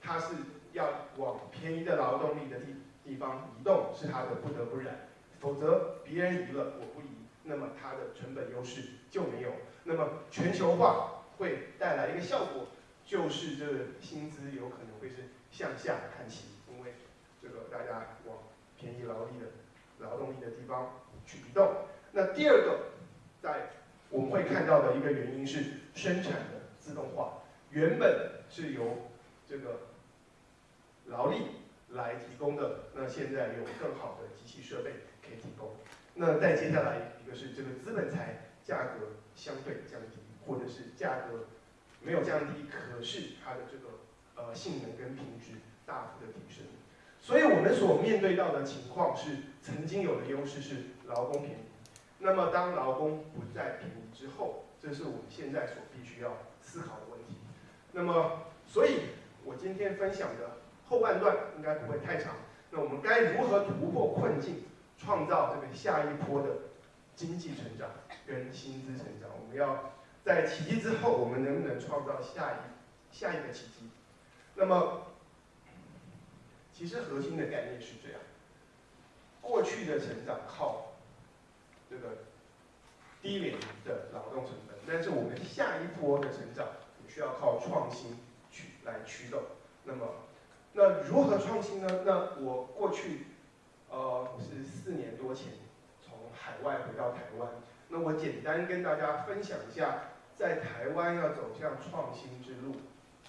S3: 他是要往便宜的劳动力的地地方移动，是他的不得不然，否则别人移了我不移，那么它的成本优势就没有。那么全球化会带来一个效果，就是这薪资有可能会是向下看齐。因为这个大家往便宜劳力的劳动力的地方去移动。那第二个，在我们会看到的一个原因是生产的自动化，原本是由这个劳力来提供的，那现在有更好的机器设备可以提供。那再接下来一个是这个资本财价格相对降低，或者是价格没有降低，可是它的这个呃性能跟品质大幅的提升。所以我们所面对到的情况是，曾经有的优势是劳工便宜，那么当劳工不再便宜之后，这是我们现在所必须要思考的问题。那么，所以我今天分享的后半段应该不会太长。那我们该如何突破困境，创造这个下一波的经济成长跟薪资成长？我们要在奇迹之后，我们能不能创造下一下一个奇迹？那么。其实核心的概念是这样：过去的成长靠这个低廉的劳动成本，但是我们下一波的成长需要靠创新去来驱动。那么，那如何创新呢？那我过去呃是四年多前从海外回到台湾，那我简单跟大家分享一下，在台湾要走向创新之路，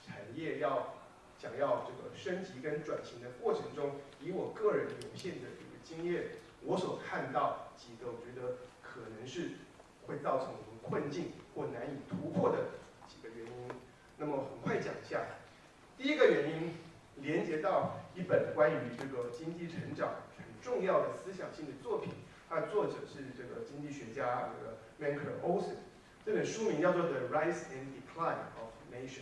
S3: 产业要。想要这个升级跟转型的过程中，以我个人有限的这个经验，我所看到几个我觉得可能是会造成我们困境或难以突破的几个原因。那么很快讲一下，第一个原因连接到一本关于这个经济成长很重要的思想性的作品，它的作者是这个经济学家这个 Manker Olson，这本书名叫做《The Rise and Decline of Nations》，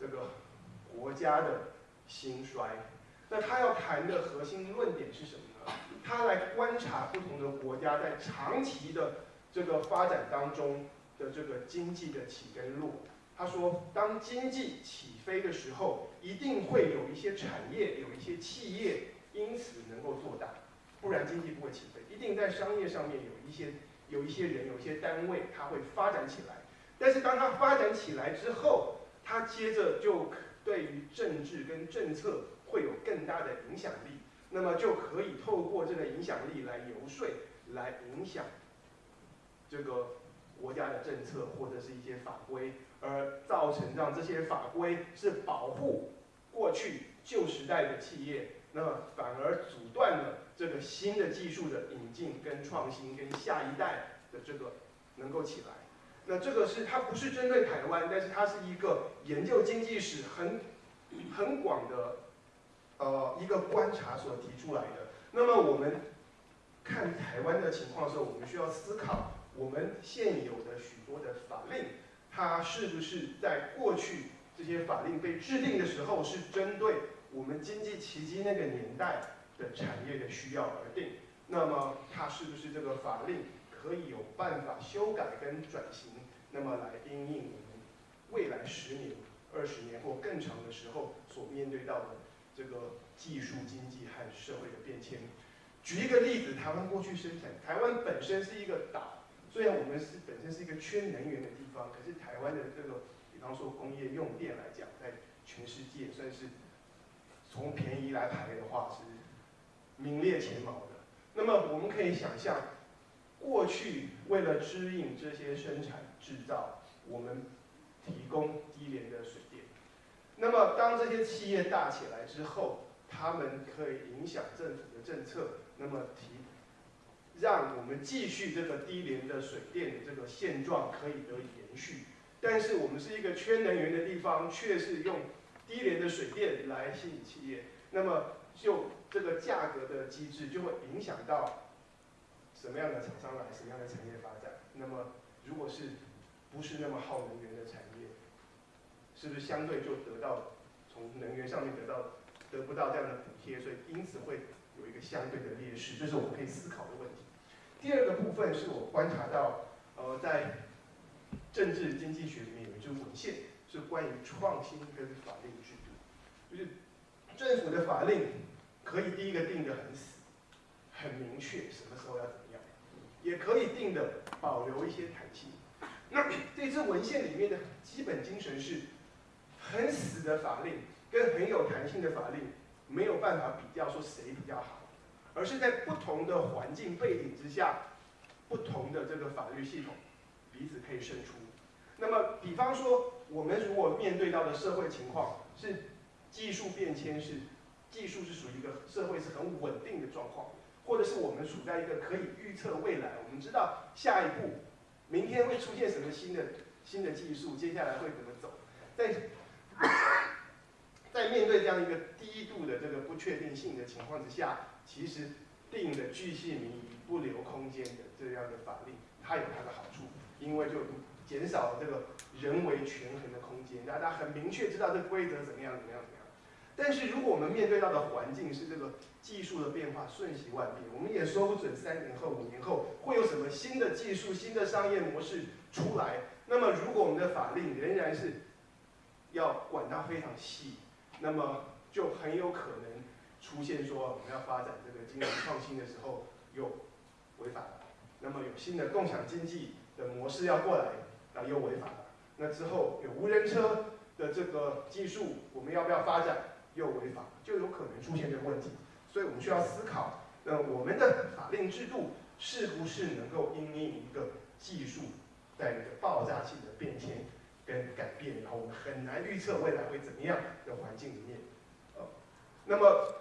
S3: 这个。国家的兴衰，那他要谈的核心论点是什么呢？他来观察不同的国家在长期的这个发展当中的这个经济的起跟落。他说，当经济起飞的时候，一定会有一些产业、有一些企业因此能够做大，不然经济不会起飞。一定在商业上面有一些、有一些人、有一些单位，它会发展起来。但是当它发展起来之后，它接着就。对于政治跟政策会有更大的影响力，那么就可以透过这个影响力来游说，来影响这个国家的政策或者是一些法规，而造成让这些法规是保护过去旧时代的企业，那么反而阻断了这个新的技术的引进跟创新跟下一代的这个能够起来。那这个是它不是针对台湾，但是它是一个研究经济史很 (coughs) 很广的呃一个观察所提出来的。那么我们看台湾的情况的时候，我们需要思考我们现有的许多的法令，它是不是在过去这些法令被制定的时候是针对我们经济奇迹那个年代的产业的需要而定？那么它是不是这个法令可以有办法修改跟转型？那么来因应我们未来十年、二十年或更长的时候所面对到的这个技术、经济和社会的变迁。举一个例子，台湾过去生产，台湾本身是一个岛，虽然我们是本身是一个缺能源的地方，可是台湾的这个，比方说工业用电来讲，在全世界算是从便宜来排的话是名列前茅的。那么我们可以想象，过去为了支应这些生产制造，我们提供低廉的水电。那么当这些企业大起来之后，他们可以影响政府的政策，那么提让我们继续这个低廉的水电的这个现状可以得以延续。但是我们是一个缺能源的地方，却是用低廉的水电来吸引企业，那么就这个价格的机制就会影响到什么样的厂商来，什么样的产业发展。那么如果是不是那么耗能源的产业，是不是相对就得到从能源上面得到得不到这样的补贴，所以因此会有一个相对的劣势，这是我们可以思考的问题。第二个部分是我观察到，呃，在政治经济学里面有一支文献是关于创新跟法令制度，就是政府的法令可以第一个定得很死，很明确什么时候要怎么样，也可以定的保留一些弹性。那 (clears throat) 这支文献里面的基本精神是，很死的法令跟很有弹性的法令没有办法比较说谁比较好，而是在不同的环境背景之下，不同的这个法律系统彼此可以胜出。那么，比方说，我们如果面对到的社会情况是技术变迁，是技术是属于一个社会是很稳定的状况，或者是我们处在一个可以预测未来，我们知道下一步明天会出现什么新的新的技术，接下来会怎么走，在在面对这样一个低度的这个不确定性的情况之下，其实定的巨细靡遗、不留空间的这样的法令，它有它的好处，因为就减少了这个人为权衡的空间，大家很明确知道这规则怎么样怎么样怎么样。但是如果我们面对到的环境是这个技术的变化瞬息万变，我们也说不准三年后、五年后会有什么新的技术、新的商业模式出来。那么如果我们的法令仍然是要管它非常细，那么就很有可能出现说我们要发展这个金融创新的时候又违法了。那么有新的共享经济的模式要过来。那，又违法了。那之后有无人车的这个技术，我们要不要发展？又违法，就有可能出现这个问题。所以我们需要思考，那我们的法令制度是不是能够因应一个技术带来的爆炸性的变迁跟改变，然后我们很难预测未来会怎么样的环境里面，呃，那么，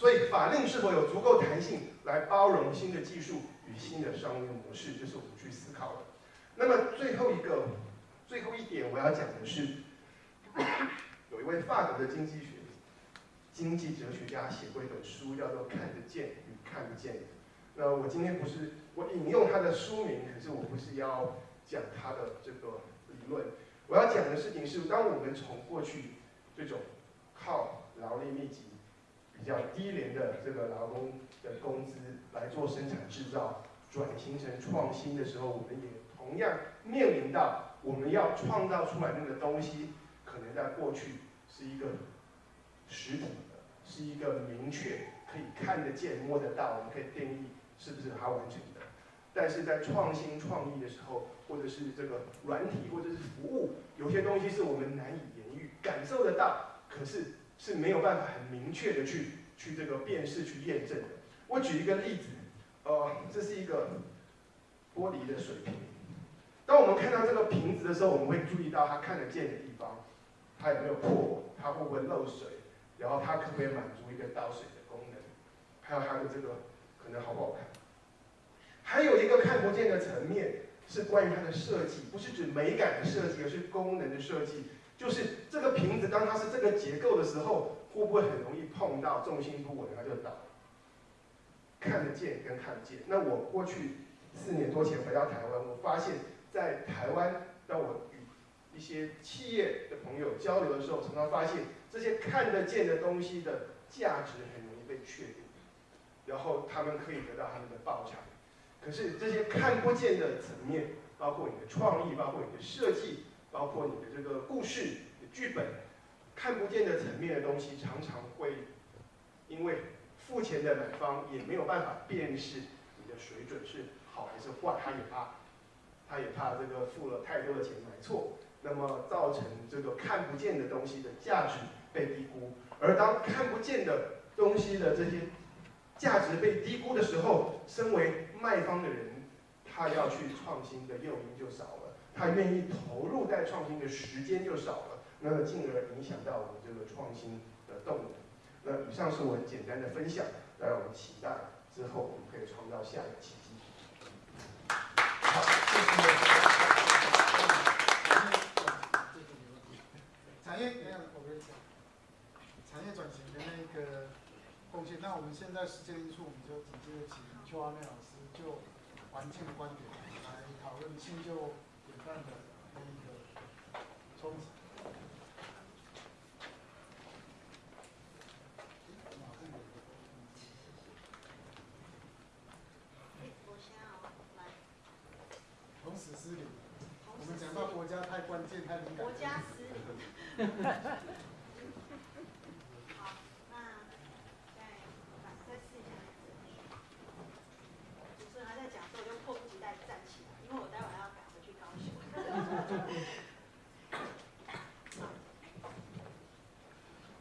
S3: 所以法令是否有足够弹性来包容新的技术与新的商业模式，这是我们去思考的。那么最后一个，最后一点我要讲的是，(coughs) 有一位法国的经济学、经济哲学家写过一本书，叫做《看得见与看不见》。那我今天不是我引用他的书名，可是我不是要讲他的这个理论。我要讲的事情是，当我们从过去这种靠劳力密集、比较低廉的这个劳工的工资来做生产制造，转型成创新的时候，我们也同样面临到我们要创造出来那个东西，可能在过去是一个实体的，是一个明确可以看得见、摸得到，我们可以定义是不是它完成的。但是在创新创意的时候，或者是这个软体或者是服务，有些东西是我们难以言喻、感受得到，可是是没有办法很明确的去去这个辨识、去验证的。我举一个例子，呃，这是一个玻璃的水瓶。当我们看到这个瓶子的时候，我们会注意到它看得见的地方，它有没有破，它会不会漏水，然后它可不可以满足一个倒水的功能，还有它的这个可能好不好看。还有一个看不见的层面，是关于它的设计，不是指美感的设计，而是功能的设计。就是这个瓶子当它是这个结构的时候，会不会很容易碰到重心不稳，它就倒？看得见跟看不见。那我过去四年多前回到台湾，我发现，在台湾，当我与一些企业的朋友交流的时候，常常发现这些看得见的东西的价值很容易被确定，然后他们可以得到他们的报偿。可是这些看不见的层面，包括你的创意，包括你的设计。包括你的这个故事剧本，看不见的层面的东西，常常会因为付钱的买方也没有办法辨识你的水准是好还是坏，他也怕，他也怕这个付了太多的钱买错，那么造成这个看不见的东西的价值被低估。而当看不见的东西的这些价值被低估的时候，身为卖方的人，他要去创新的诱因就少了。他愿意投入在创新的时间就少了，那么进而影响到我们这个创新的动能。那以上是我很简单的分享，当然我们。期待之后我们。可以创造下一个奇迹。
S1: 好，谢谢。产业，等下我跟你讲，产业转型的那个贡献。那我们。现在时间因素，我们。就直接请邱阿妹老师就环境的观点来讨论新旧。的那个冲击。
S4: 我先啊，来。
S1: 同时失灵。我们讲到国家太关键太敏感。
S4: 国家失灵。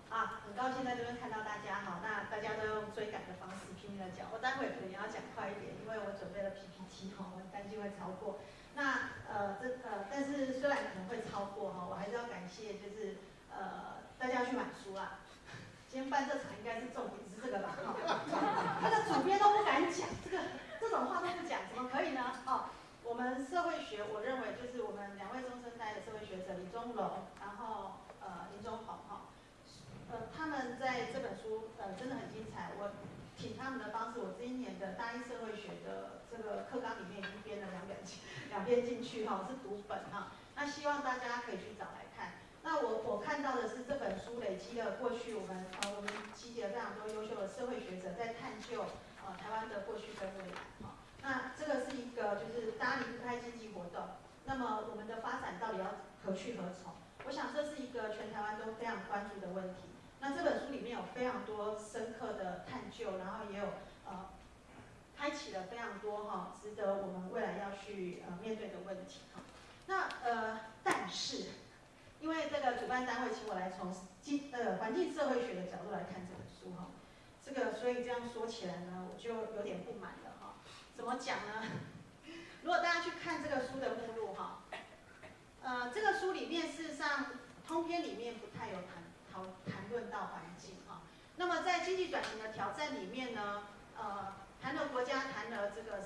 S4: 啊，很高兴在这边看到大家哈，那大家都用追赶的方式拼命的讲，我待会可能也要讲快一点，因为我准备了 PPT 哈，我担心会超过。那呃这呃，但是虽然可能会超过哈，我还是要感谢就是呃大家去买书啦。今天办这场应该是重点是这个吧？哈，他的主编都不敢讲，这个这种话都不讲，怎么可以呢？哦。我们社会学，我认为就是我们两位中生代的社会学者李宗龙，然后呃林宗鹏哈，呃他们在这本书呃真的很精彩。我请他们的方式，我这一年的大一社会学的这个课纲里面已经编了两本两篇进去哈，是读本哈。那希望大家可以去找来看。那我我看到的是这本书累积了过去我们呃我们集结了非常多优秀的社会学者在探究呃台湾的过去跟未来哈。那这个是一个，就是大家离不开经济活动，那么我们的发展到底要何去何从？我想这是一个全台湾都非常关注的问题。那这本书里面有非常多深刻的探究，然后也有，开启了非常多哈，值得我们未来要去呃面对的问题哈。那呃，但是因为这个主办单位请我来从经呃环境社会学的角度来看这本书哈，这个所以这样说起来呢，我就有点不满了哈。怎么讲呢？(laughs) 如果大家去看这个书的目录哈，呃，这个书里面事实上通篇里面不太有谈讨谈论到环境哈。那么在经济转型的挑战里面呢，呃，谈了国家，谈了这个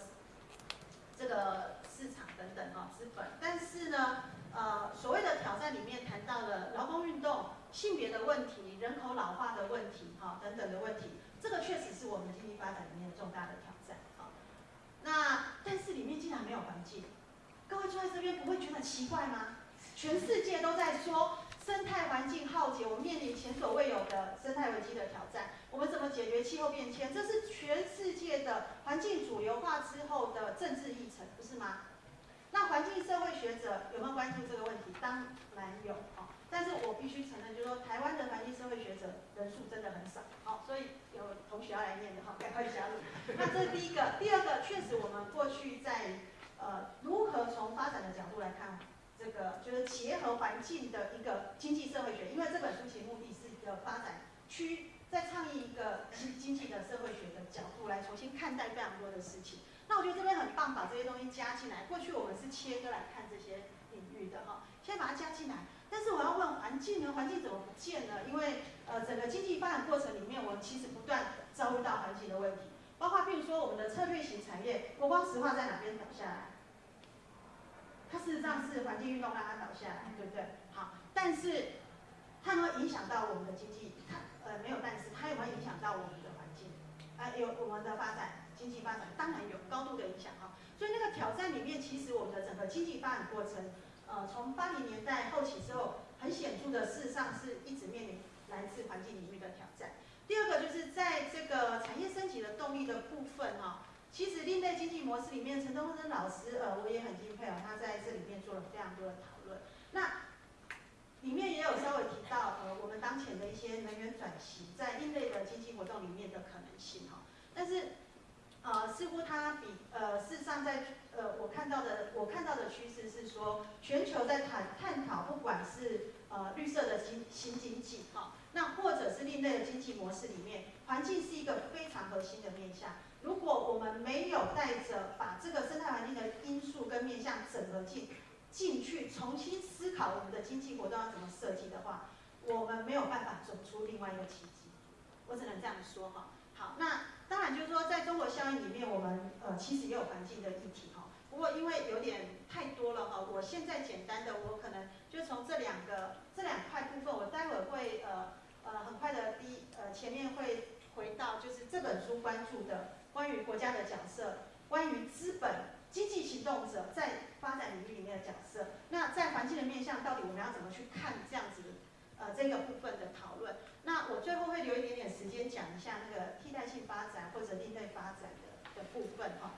S4: 这个市场等等哈，资本。但是呢，呃，所谓的挑战里面谈到了劳工运动、性别的问题、人口老化的问题哈等等的问题，这个确实是我们经济发展里面重大的挑战。那但是里面竟然没有环境，各位坐在这边不会觉得奇怪吗？全世界都在说生态环境浩劫，我们面临前所未有的生态危机的挑战。我们怎么解决气候变迁？这是全世界的环境主流化之后的政治议程，不是吗？那环境社会学者有没有关注这个问题？当然有哦。但是我必须承认，就是说台湾的环境社会学者人数真的很少，好，所以有同学要来念的哈，赶快加入。(laughs) 那这是第一个，第二个，确实我们过去在呃如何从发展的角度来看，这个就是结合环境的一个经济社会学，因为这本书其实目的是一个发展区，在倡议一个经经济的社会学的角度来重新看待非常多的事情。那我觉得这边很棒，把这些东西加进来。过去我们是切割来看这些领域的哈，先把它加进来。但是我要问环境呢？环境怎么不见呢？因为呃，整个经济发展过程里面，我们其实不断遭遇到环境的问题，包括譬如说我们的策略型产业，国光石化在哪边倒下来？它事实上是环境运动让它倒下来，对不对？好，但是它能影响到我们的经济？呃没有，但是它有没有影响到我们的环境？呃，有我们的发展，经济发展当然有高度的影响哈。所以那个挑战里面，其实我们的整个经济发展过程，呃，从八零年代后期之后，很显著的事实上是一直面临来自环境领域的挑战。第二个就是在这个产业升级的动力的部分哈，其实另类经济模式里面，陈东升老师呃我也很敬佩哦，他在这里面做了非常多的讨论。那里面也有稍微提到呃我们当前的一些能源转型在另类的经济活动里面的可能性哈，但是呃似乎它比呃事实上在呃我看到的我看到的趋势是说，全球在探探讨不管是呃绿色的新新经济哈。那或者是另类的经济模式里面，环境是一个非常核心的面向。如果我们没有带着把这个生态环境的因素跟面向整合进进去，重新思考我们的经济活动要怎么设计的话，我们没有办法走出另外一个奇迹。我只能这样说哈。好，那当然就是说，在中国效应里面，我们呃其实也有环境的议题哈。不过因为有点太多了哈，我现在简单的，我可能就从这两个这两块部分，我待会会呃。呃，很快的，第一，呃，前面会回到就是这本书关注的关于国家的角色，关于资本经济行动者在发展领域里面的角色。那在环境的面向，到底我们要怎么去看这样子，呃，这个部分的讨论？那我最后会留一点点时间讲一下那个替代性发展或者另类发展的的部分哈。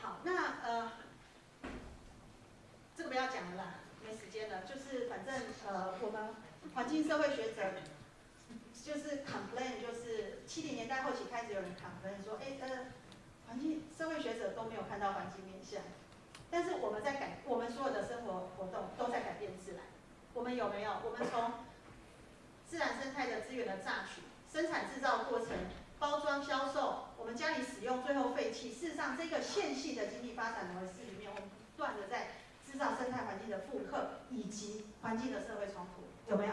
S4: 好，那呃，这个不要讲了啦，没时间了。就是反正呃，我们。环境社会学者就是 complain，就是七零年代后期开始有人 complain 说，哎呃，环境社会学者都没有看到环境面向，但是我们在改，我们所有的生活活动都在改变自然。我们有没有？我们从自然生态的资源的榨取、生产制造过程、包装销售，我们家里使用最后废弃，事实上这个线性的经济发展模式里面，我们不断的在制造生态环境的负荷以及环境的社会冲突。有没有？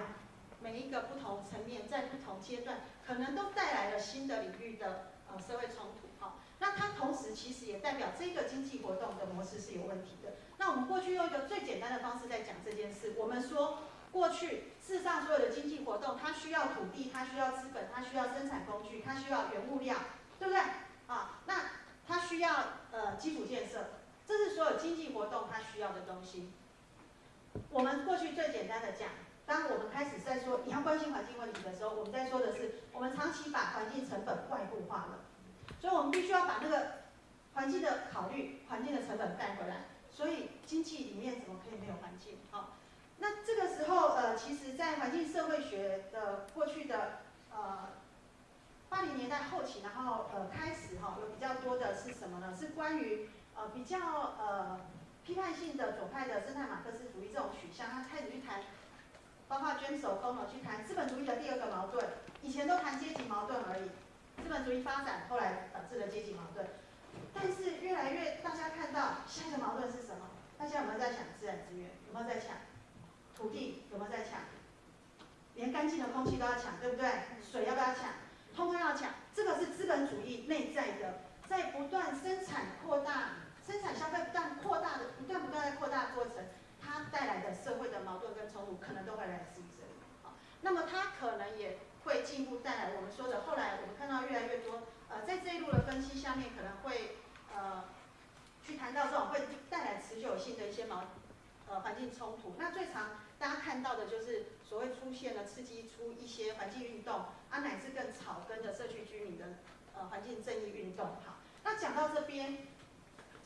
S4: 每一个不同层面，在不同阶段，可能都带来了新的领域的呃社会冲突。哈，那它同时其实也代表这个经济活动的模式是有问题的。那我们过去用一个最简单的方式在讲这件事，我们说过去世上所有的经济活动，它需要土地，它需要资本，它需要生产工具，它需要原物料，对不对？啊，那它需要呃基础建设，这是所有经济活动它需要的东西。我们过去最简单的讲。当我们开始在说你要关心环境问题的时候，我们在说的是我们长期把环境成本外部化了，所以我们必须要把那个环境的考虑、环境的成本带回来。所以经济里面怎么可以没有环境？好，那这个时候呃，其实，在环境社会学的过去的呃八零年代后期，然后呃开始哈，有比较多的是什么呢？是关于呃比较呃批判性的左派的生态马克思主义这种取向，他开始去谈。包括捐手工了去谈资本主义的第二个矛盾，以前都谈阶级矛盾而已，资本主义发展后来导致了阶级矛盾，但是越来越大家看到下一个矛盾是什么？大家有没有在抢自然资源？有没有在抢土地？有没有在抢？连干净的空气都要抢，对不对？水要不要抢？通通要抢。这个是资本主义内在的，在不断生产扩大、生产消费不断扩大的、不断不断在扩大过程。它带来的社会的矛盾跟冲突，可能都会来自于这里。好，那么它可能也会进一步带来我们说的，后来我们看到越来越多，呃，在这一路的分析下面，可能会呃去谈到这种会带来持久性的一些矛呃环境冲突。那最常大家看到的就是所谓出现了刺激出一些环境运动，啊乃至更草根的社区居民的呃环境正义运动。好，那讲到这边。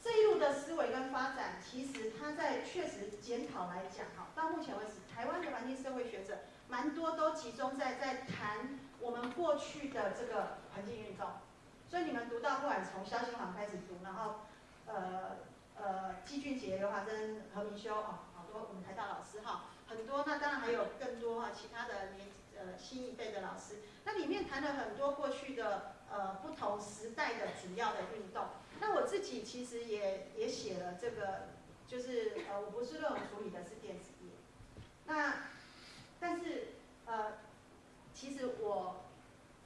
S4: 这一路的思维跟发展，其实它在确实检讨来讲，哈，到目前为止，台湾的环境社会学者蛮多都集中在在谈我们过去的这个环境运动。所以你们读到，不管从肖新煌开始读，然后呃呃季俊杰、刘华珍、何明修，哦，好多我们台大老师哈，很多，那当然还有更多哈，其他的年呃新一辈的老师，那里面谈了很多过去的呃不同时代的主要的运动。那我自己其实也也写了这个，就是呃，我不是论文处理的是电子业。那但是呃，其实我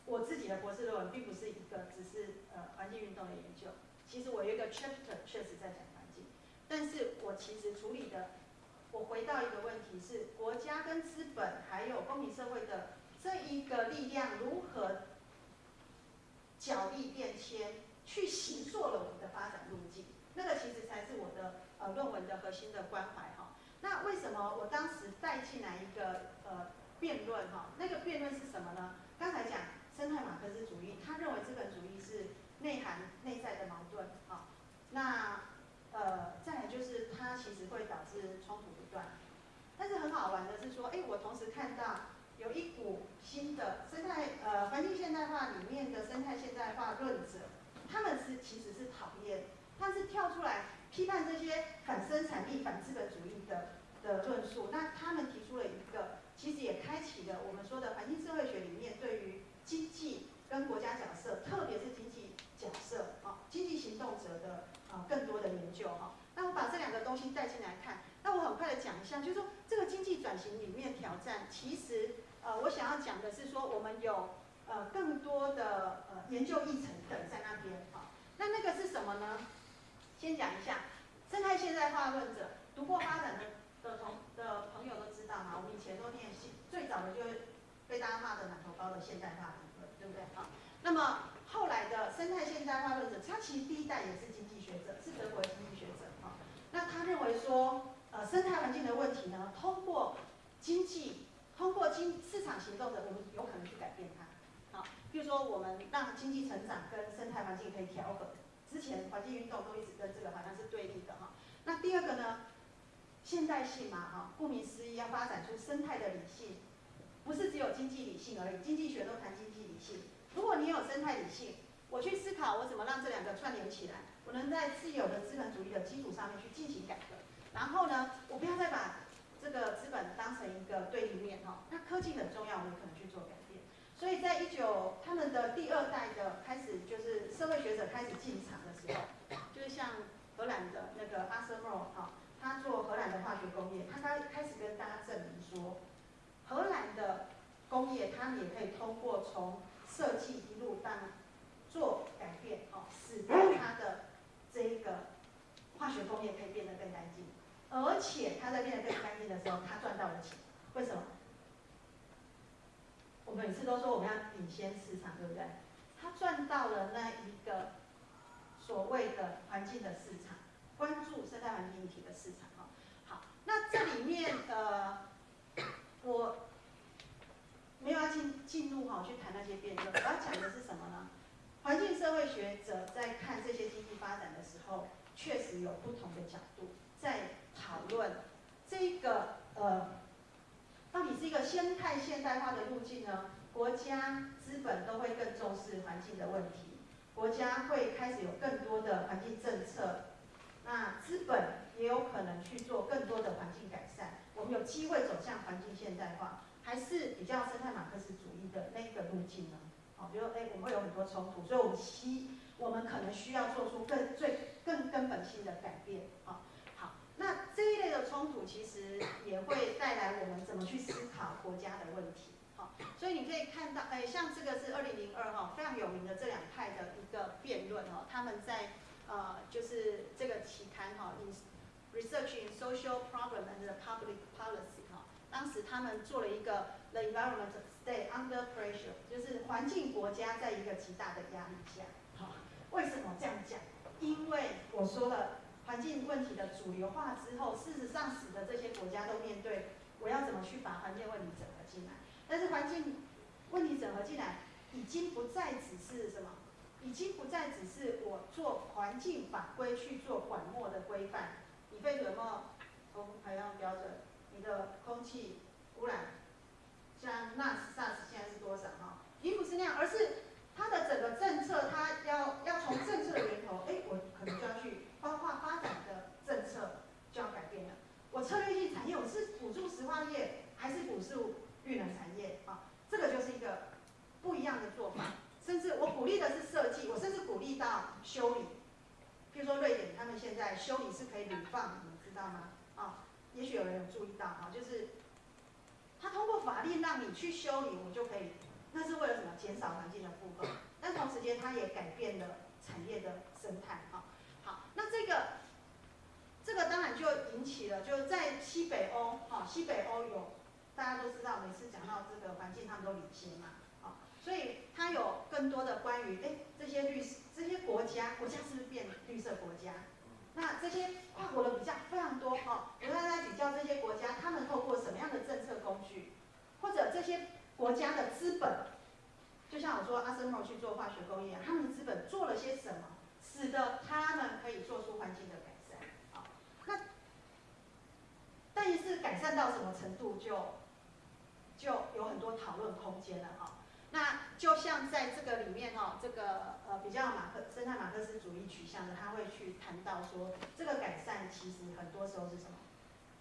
S4: 我自己的博士论文并不是一个只是呃环境运动的研究。其实我有一个 chapter 确实在讲环境，但是我其实处理的，我回到一个问题是，国家跟资本还有公民社会的这一个力量如何角力变迁，去形塑了我们的发展路径，那个其实才是我的呃论文的核心的关怀哈。那为什么我当时带进来一个辩论哈？那个辩论是什么呢？刚才讲生态马克思主义，他认为资本主义是内涵内在的矛盾哈。那呃再来就是它其实会导致冲突不断。但是很好玩的是说，哎，我同时看到有一股新的生态呃环境现代化里面的生态现代化论者，他们是其实是讨厌，他是跳出来批判这些反生产力、反资本主义的的论述。那他们提出了一个，其实也开启了我们说的环境社会学里面对于经济跟国家角色，特别是经济角色啊，经济行动者的啊更多的研究哈。那我把这两个东西带进来看，那我很快的讲一下，就是说这个经济转型里面挑战，其实呃我想要讲的是说，我们有呃更多的呃研究议程等在那边哈。那那个是什么呢？先讲一下生态现代化论者，读过发展的的同的朋友都知道嘛，我们以前都念系，最早的就是被大家骂的满头包的现代化理论，对不对好？那么后来的生态现代化论者，他其实第一代也是经济学者，是德国的经济学者哈。那他认为说，呃，生态环境的问题呢，通过经济，通过经市场行动的，我们有可能去改变它。好，比如说我们让经济成长跟生态环境可以调和。之前环境运动都一直跟这个好像是对立的哈。那第二个呢，现代性嘛哈，顾名思义要发展出生态的理性，不是只有经济理性而已，经济学都谈经济理性。如果你有生态理性，我去思考我怎么让这两个串联起来，我能在自有的资本主义的基础上面去进行改革。然后呢，我不要再把这个资本当成一个对立面哈。那科技很重要，我们可能去做改变。所以在一九他们的第二代的开始，就是社会学者开始进场的时候，就是像荷兰的那个阿瑟莫哈，他做荷兰的化学工业，他开开始跟大家证明说，荷兰的工业他们也可以通过从设计一路当做改变哦，使得他的这一个化学工业可以变得更干净，而且他在变得更干净的时候，他赚到了钱，为什么？我每次都说我们要领先市场，对不对？他赚到了那一个所谓的环境的市场，关注生态环境议题的市场哈。好，那这里面呃，我没有要进进入哈去谈那些辩论，我要讲的是什么呢？环境社会学者在看这些经济发展的时候，确实有不同的角度在讨论这个呃。到底是一个生态现代化的路径呢？国家资本都会更重视环境的问题，国家会开始有更多的环境政策，那资本也有可能去做更多的环境改善。我们有机会走向环境现代化，还是比较生态马克思主义的那一个路径呢？好，比如哎，我们会有很多冲突，所以我们需我们可能需要做出更最更根本性的改变。好。那这一类的冲突其实也会带来我们怎么去思考国家的问题，好，所以你可以看到，哎，像这个是二零零二哈非常有名的这两派的一个辩论哦，他们在呃就是这个期刊哈，in research in social problem and public policy 哈，当时他们做了一个 the environment stay under pressure，就是环境国家在一个极大的压力下，好，为什么这样讲？因为我说了。环境问题的主流化之后，事实上使得这些国家都面对我要怎么去把环境问题整合进来。但是环境问题整合进来，已经不再只是什么，已经不再只是我做环境法规去做管末的规范。你废水末空排放标准，你的空气污染，像 NAS、SARS 现在是多少哈？已经不是那样，而是它的整个政策，它要要从政策的源头，哎，我可能就要去。包括发展的政策就要改变了。我策略性产业，我是辅助石化业还是辅助绿能产业啊？这个就是一个不一样的做法。甚至我鼓励的是设计，我甚至鼓励到修理。譬如说瑞典，他们现在修理是可以铝放，你们知道吗？啊，也许有人有注意到啊，就是他通过法令让你去修理，我就可以。那是为了什么？减少环境的负荷。但同时间，它也改变了产业的生态啊。好，那这个这个当然就引起了，就在西北欧，哈，西北欧有大家都知道，每次讲到这个环境，他们都领先嘛，所以它有更多的关于，哎，这些绿色这些国家，国家是不是变绿色国家？那这些跨国的比较非常多，哈，我们来比较这些国家，他们透过什么样的政策工具，或者这些国家的资本，就像我说阿森诺去做化学工业，他们的资本做了些什么，使得他们可以做出环境的改善，好，那但是改善到什么程度就就有很多讨论空间了，哈。那就像在这个里面哈，这个呃比较马克生态马克思主义取向的，他会去谈到说，这个改善其实很多时候是什么，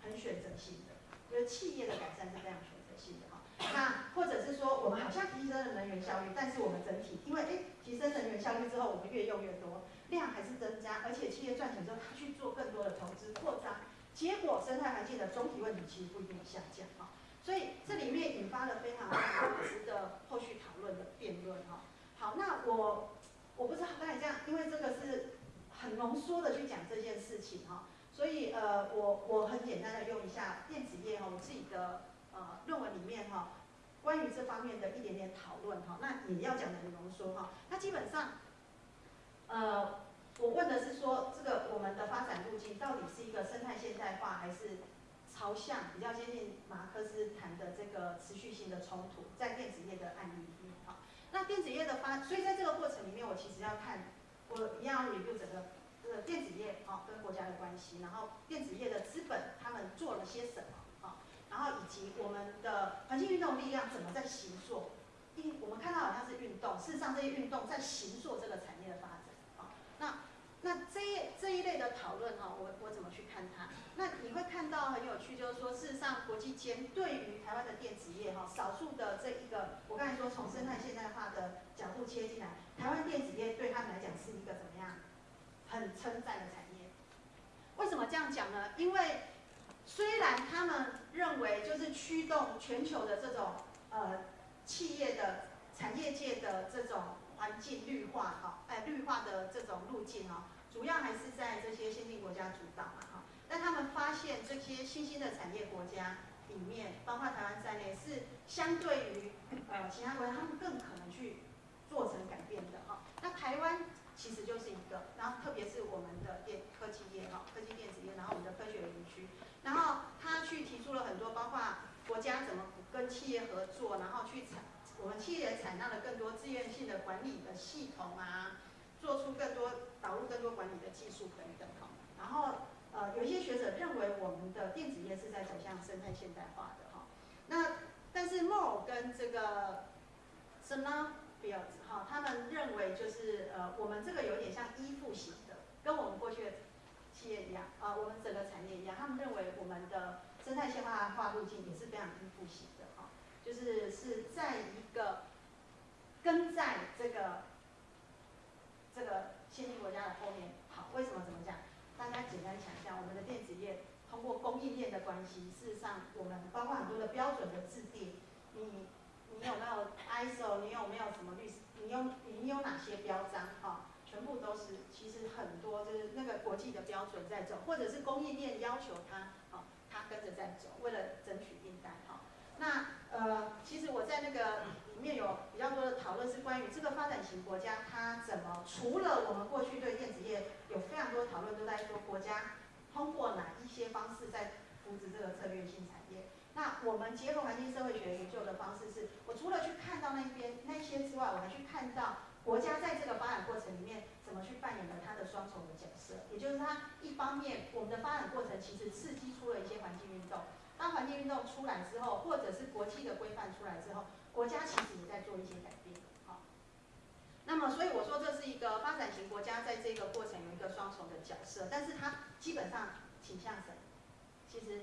S4: 很选择性的，就是企业的改善是非常选择性的哈。那或者是说，我们好像提升了能源效率，但是我们整体因为哎提升能源效率之后，我们越用越多，量还是增加，而且企业赚钱之后，他去做更多的投资扩张，结果生态环境的总体问题其实不一定下降哈。所以这里面引发了非常值得后续讨论的辩论哈。好，那我我不知道刚才这样，因为这个是很浓缩的去讲这件事情哈，所以呃我我很简单的用一下电子业哈，我自己的呃论文里面哈，关于这方面的一点点讨论哈，那也要讲的很浓缩哈。那基本上呃我问的是说，这个我们的发展路径到底是一个生态现代化还是？朝向比较接近马克思谈的这个持续性的冲突，在电子业的案例里面，哈，那电子业的发，所以在这个过程里面，我其实要看，我一样 review 整个这个电子业，哈，跟国家的关系，然后电子业的资本他们做了些什么，哈，然后以及我们的环境运动力量怎么在形塑，一我们看到好像是运动，事实上这些运动在形作这个产业的发展，那。这一这一类的讨论哈，我我怎么去看它？那你会看到很有趣，就是说，事实上国际间对于台湾的电子业哈，少数的这一个，我刚才说从生态现代化的角度切进来，台湾电子业对他们来讲是一个怎么样，很称赞的产业。为什么这样讲呢？因为虽然他们认为就是驱动全球的这种呃企业的产业界的这种环境绿化哈，哎绿化的这种路径哈。主要还是在这些先进国家主导嘛，哈，但他们发现这些新兴的产业国家里面，包括台湾在内，是相对于呃其他国家，他们更可能去做成改变的，哈。那台湾其实就是一个，然后特别是我们的电科技业，哈，科技电子业，然后我们的科学园区，然后他去提出了很多，包括国家怎么跟企业合作，然后去采，我们企业采纳了更多自愿性的管理的系统啊。做出更多导入更多管理的技术等等哈，然后呃有一些学者认为我们的电子业是在走向生态现代化的哈，那但是 Moore 跟这个 s n a b i l d 哈，他们认为就是呃我们这个有点像依附型的，跟我们过去的企业一样啊，我们整个产业一样，他们认为我们的生态现代化路径也是非常依附型的哈，就是是在一个跟在这个。这个先进国家的后面，好，为什么怎么讲？大家简单想一下，我们的电子业通过供应链的关系，事实上我们包括很多的标准的制定，你你有没有 ISO？你有没有什么律？你有你有哪些标章？哈，全部都是，其实很多就是那个国际的标准在走，或者是供应链要求它，好，它跟着在走，为了争取订单，哈。那呃，其实我在那个里面有比较多的讨论，是关于这个发展型国家它怎么除了我们过去对电子业有非常多讨论，都在说国家通过哪一些方式在扶持这个策略性产业。那我们结合环境社会学研究的方式，是我除了去看到那边那些之外，我还去看到国家在这个发展过程里面怎么去扮演了它的双重的角色，也就是它一方面我们的发展过程其实刺激出了一些环境运动。当环境运动出来之后，或者是国际的规范出来之后，国家其实也在做一些改变，好。那么，所以我说这是一个发展型国家在这个过程有一个双重的角色，但是它基本上倾向什么？其实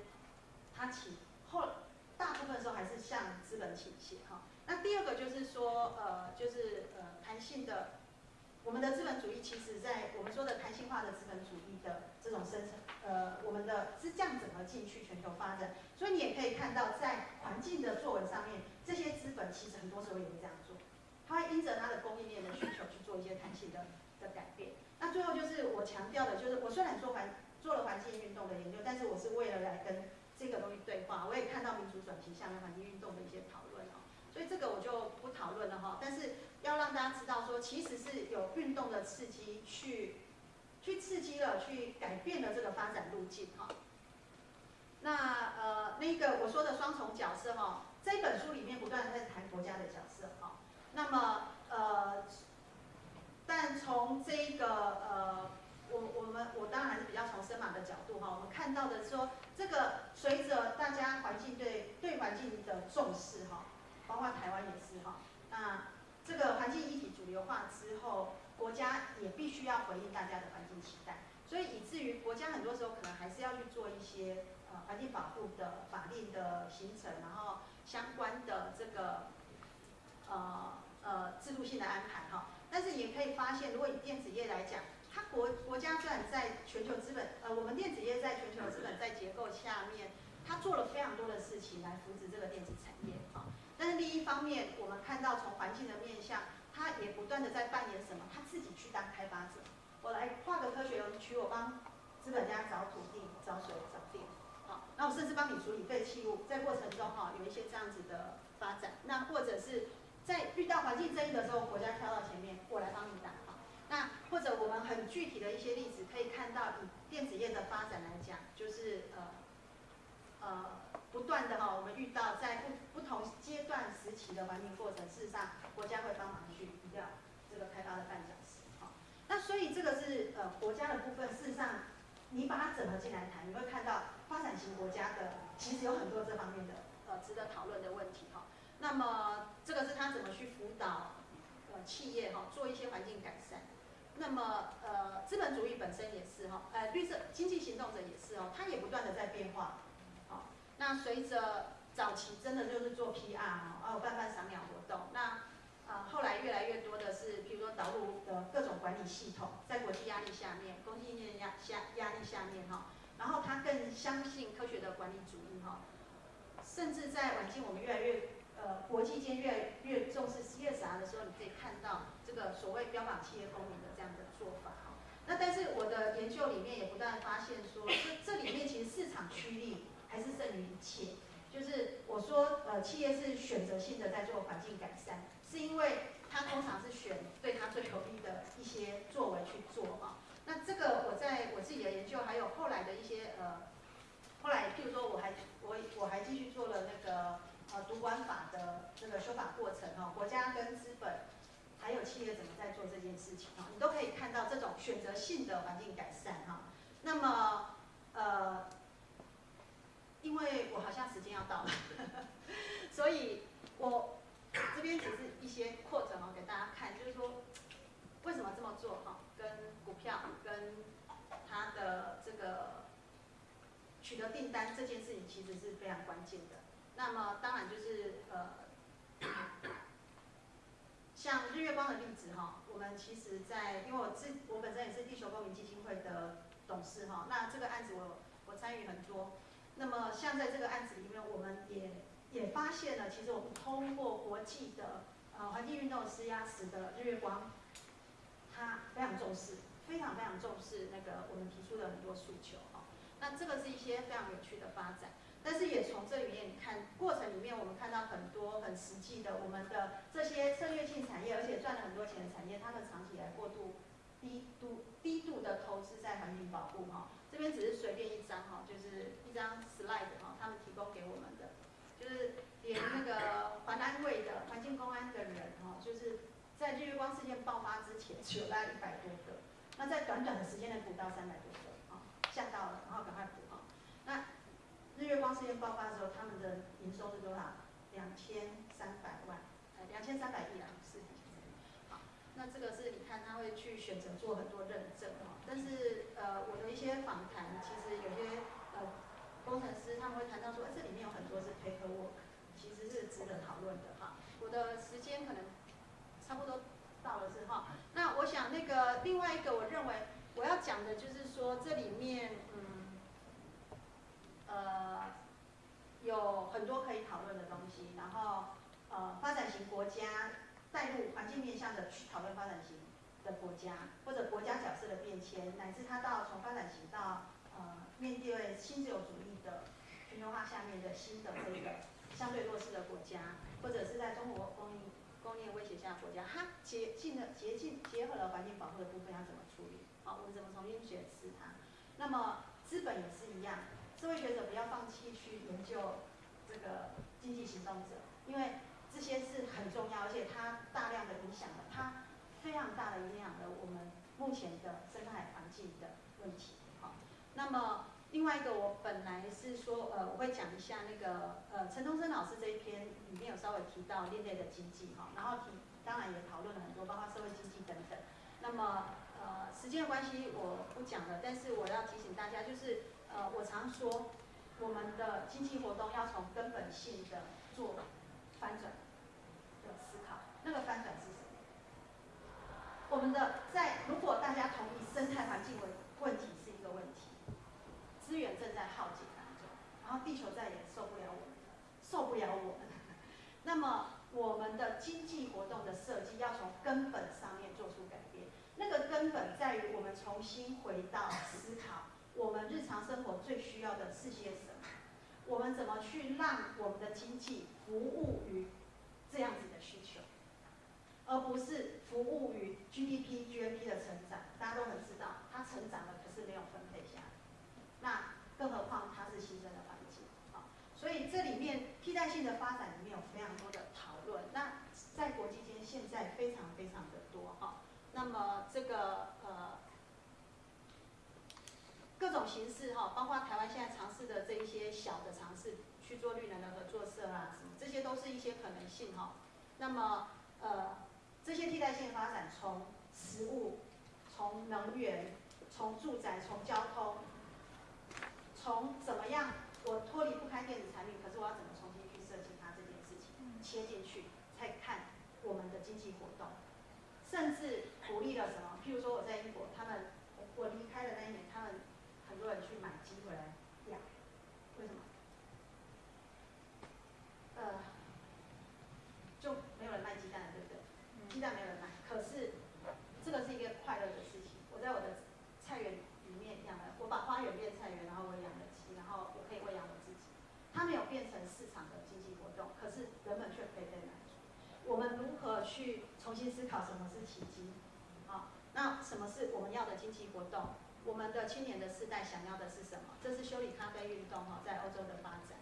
S4: 它起后大部分时候还是向资本倾斜，哈。那第二个就是说，呃，就是呃弹性的。我们的资本主义其实，在我们说的弹性化的资本主义的这种生成，呃，我们的是这样整合进去全球发展，所以你也可以看到，在环境的作文上面，这些资本其实很多时候也会这样做，它会因着它的供应链的需求去做一些弹性的的改变。那最后就是我强调的，就是我虽然做环
S5: 做了环境运动的研究，但是我是为了来跟这个东西对话，我也看到民主转型下面环境运动的一些讨论哦，所以这个我就不讨论了哈。但是要让大家知道说，其实是有运动的刺激去去刺激了，去改变了这个发展路径哈。那呃那个我说的双重角色哈，这本书里面不断在谈国家的角色哈。那么呃，但从这个呃。我我们我当然还是比较从深马的角度哈，我们看到的说，这个随着大家环境对对环境的重视哈，包括台湾也是哈，那这个环境议题主流化之后，国家也必须要回应大家的环境期待，所以以至于国家很多时候可能还是要去做一些呃环境保护的法令的形成，然后相关的这个呃呃制度性的安排哈，但是也可以发现，如果以电子业来讲。它国国家虽然在全球资本，呃，我们电子业在全球资本在结构下面，它做了非常多的事情来扶持这个电子产业。但是另一方面，我们看到从环境的面向，它也不断的在扮演什么？他自己去当开发者。我来画个科学园区，我帮资本家找土地、找水、找电，好，那我甚至帮你处理废弃物，在过程中哈有一些这样子的发展。那或者是在遇到环境争议的时候，国家跳到前面，我来帮你打。好那或者我们很具体的一些例子，可以看到以电子业的发展来讲，就是呃呃不断的哈，我们遇到在不不同阶段时期的环境过程，事实上国家会帮忙去移掉这个开发的绊脚石，哈，那所以这个是呃国家的部分，事实上你把它整合进来谈，你会看到发展型国家的其实有很多这方面的呃值得讨论的问题哈。那么这个是他怎么去辅导呃企业哈做一些环境改善。那么，呃，资本主义本身也是哈，呃，绿色经济行动者也是哦，它也不断的在变化，那随着早期真的就是做 PR 哈，哦，办办赏鸟活动，那，呃，后来越来越多的是，比如说导入的各种管理系统，在国际压力下面，供应链压下压力下面哈，然后他更相信科学的管理主义哈，甚至在晚近我们越来越。呃，国际间越来越重视 CSR 的时候，你可以看到这个所谓标榜企业公民的这样的做法哈。那但是我的研究里面也不断发现说，这这里面其实市场驱力还是胜于一切。就是我说，呃，企业是选择性的在做环境改善，是因为它通常是选对它最有利的一些作为去做哈。那这个我在我自己的研究，还有后来的一些呃，后来譬如说我还我我还继续做了那个。呃，主管法的这个修法过程哈，国家跟资本还有企业怎么在做这件事情哈，你都可以看到这种选择性的环境改善哈。那么呃，因为我好像时间要到了，(laughs) 所以我这边只是一些扩展哦，给大家看，就是说为什么这么做哈，跟股票跟它的这个取得订单这件事情其实是非常关键的。那么当然就是呃，像日月光的例子哈，我们其实在因为我自我本身也是地球公民基金会的董事哈，那这个案子我我参与很多。那么像在这个案子里面，我们也也发现了，其实我们通过国际的呃环境运动施压使得日月光，他非常重视，非常非常重视那个我们提出的很多诉求哈。那这个是一些非常有趣的发展。但是也从这里面看过程里面，我们看到很多很实际的，我们的这些策略性产业，而且赚了很多钱的产业，他们长期来过度低度低度的投资在环境保护哈。这边只是随便一张哈，就是一张 slide 哈，他们提供给我们的，就是连那个环安卫的环境公安的人哈，就是在日月光事件爆发之前，只有大概一百多个，那在短短的时间内补到三百多个啊，吓到了，然后赶快补哈，那。日月光事件爆发的时候，他们的营收是多少？两千三百万，呃，两千三百亿啊，是。好，那这个是你会去选择做很多认证哈，但是呃，我的一些访谈，其实有些呃工程师他们会谈到说，这里面有很多是 paper work，其实是值得讨论的哈。我的时间可能差不多到了之后，那我想那个另外一个我认为我要讲的就是说这里面嗯。呃，有很多可以讨论的东西，然后呃，发展型国家带入环境面向的去讨论发展型的国家，或者国家角色的变迁，乃至它到从发展型到呃面对新自由主义的全球化下面的新的这个相对弱势的国家，或者是在中国工业工业威胁下的国家，它结进了结进结合了环境保护的部分要怎么处理？好，我们怎么重新解释它？那么资本也是一样，社会学者不要放弃去研究这个经济行动者，因为这些是很重要，而且它大量的影响了，它非常大的影响了我们目前的生态环境的问题。好，那么另外一个我本来是说，呃，我会讲一下那个呃陈东升老师这一篇里面有稍微提到另类的经济哈，然后提当然也讨论了很多，包括社会经济等等。那么呃时间的关系我不讲了，但是我要提醒大家，就是呃我常说我们的经济活动要从根本性的做翻转的思考，那个翻转是什么？我们的在如果大家同意生态环境问问题是一个问题，资源正在耗尽当中，然后地球再也受不了我们了，受不了我们。(laughs) 那么我们的经济活动的设计要从根本上面做出改变，那个根本在于我们重新回到思考我们日常生活最需要的是些什么，我们怎么去让我们的经济服务于这样子的需，而不是服务于 GDP、GNP 的成长。大家都很知道，它成长了，可是没有分配下来。那更何况它是新生的环境，好，所以这里面替代性的发展里面有非常多的讨论。那在国际间现在非常非常的多哈。那么这个呃各种形式哈，包括台湾现在尝试的这一些小的尝试，去做绿能的合作社啊什么，这些都是一些可能性哈。那么呃这些替代性的发展从食物、从能源、从住宅、从交通。从怎么样，我脱离不开电子产品，可是我要怎么重新去设计它这件事情，切进去，再看我们的经济活动，甚至鼓励了什么？譬如说我在英国，他们我离开的那一年，他们很多人去买鸡回来养，为什么？呃，就没有人卖鸡蛋了，对不对？鸡蛋没有人卖，可是这个是一个快乐的事情。我在我的菜园里面养了，我把花园变菜园，然后我养了鸡，然后我可以喂养我自己。它没有变成市场的经济活动，可是人们却可以被满足。我们如何去重新思考什么是奇迹？好，那什么是我们要的经济活动？我们的青年的世代想要的是什么？这是修理咖啡运动哈，在欧洲的发展。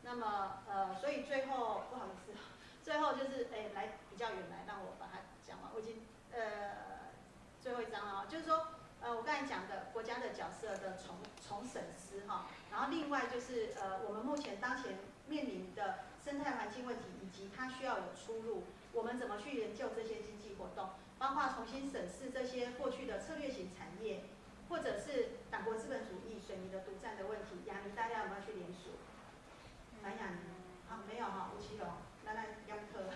S5: 那么呃，所以最后不好意思，(laughs) 最后就是哎来比较远来，让我把它讲完。我已经呃最后一章了，就是说。呃，我刚才讲的国家的角色的重重审思哈，然后另外就是呃，我们目前当前面临的生态环境问题，以及它需要有出路，我们怎么去研究这些经济活动，包括重新审视这些过去的策略型产业，或者是党国资本主义水泥的独占的问题，亚尼大家有没有去联署？南亚尼啊没有哈，吴奇隆，来来央科，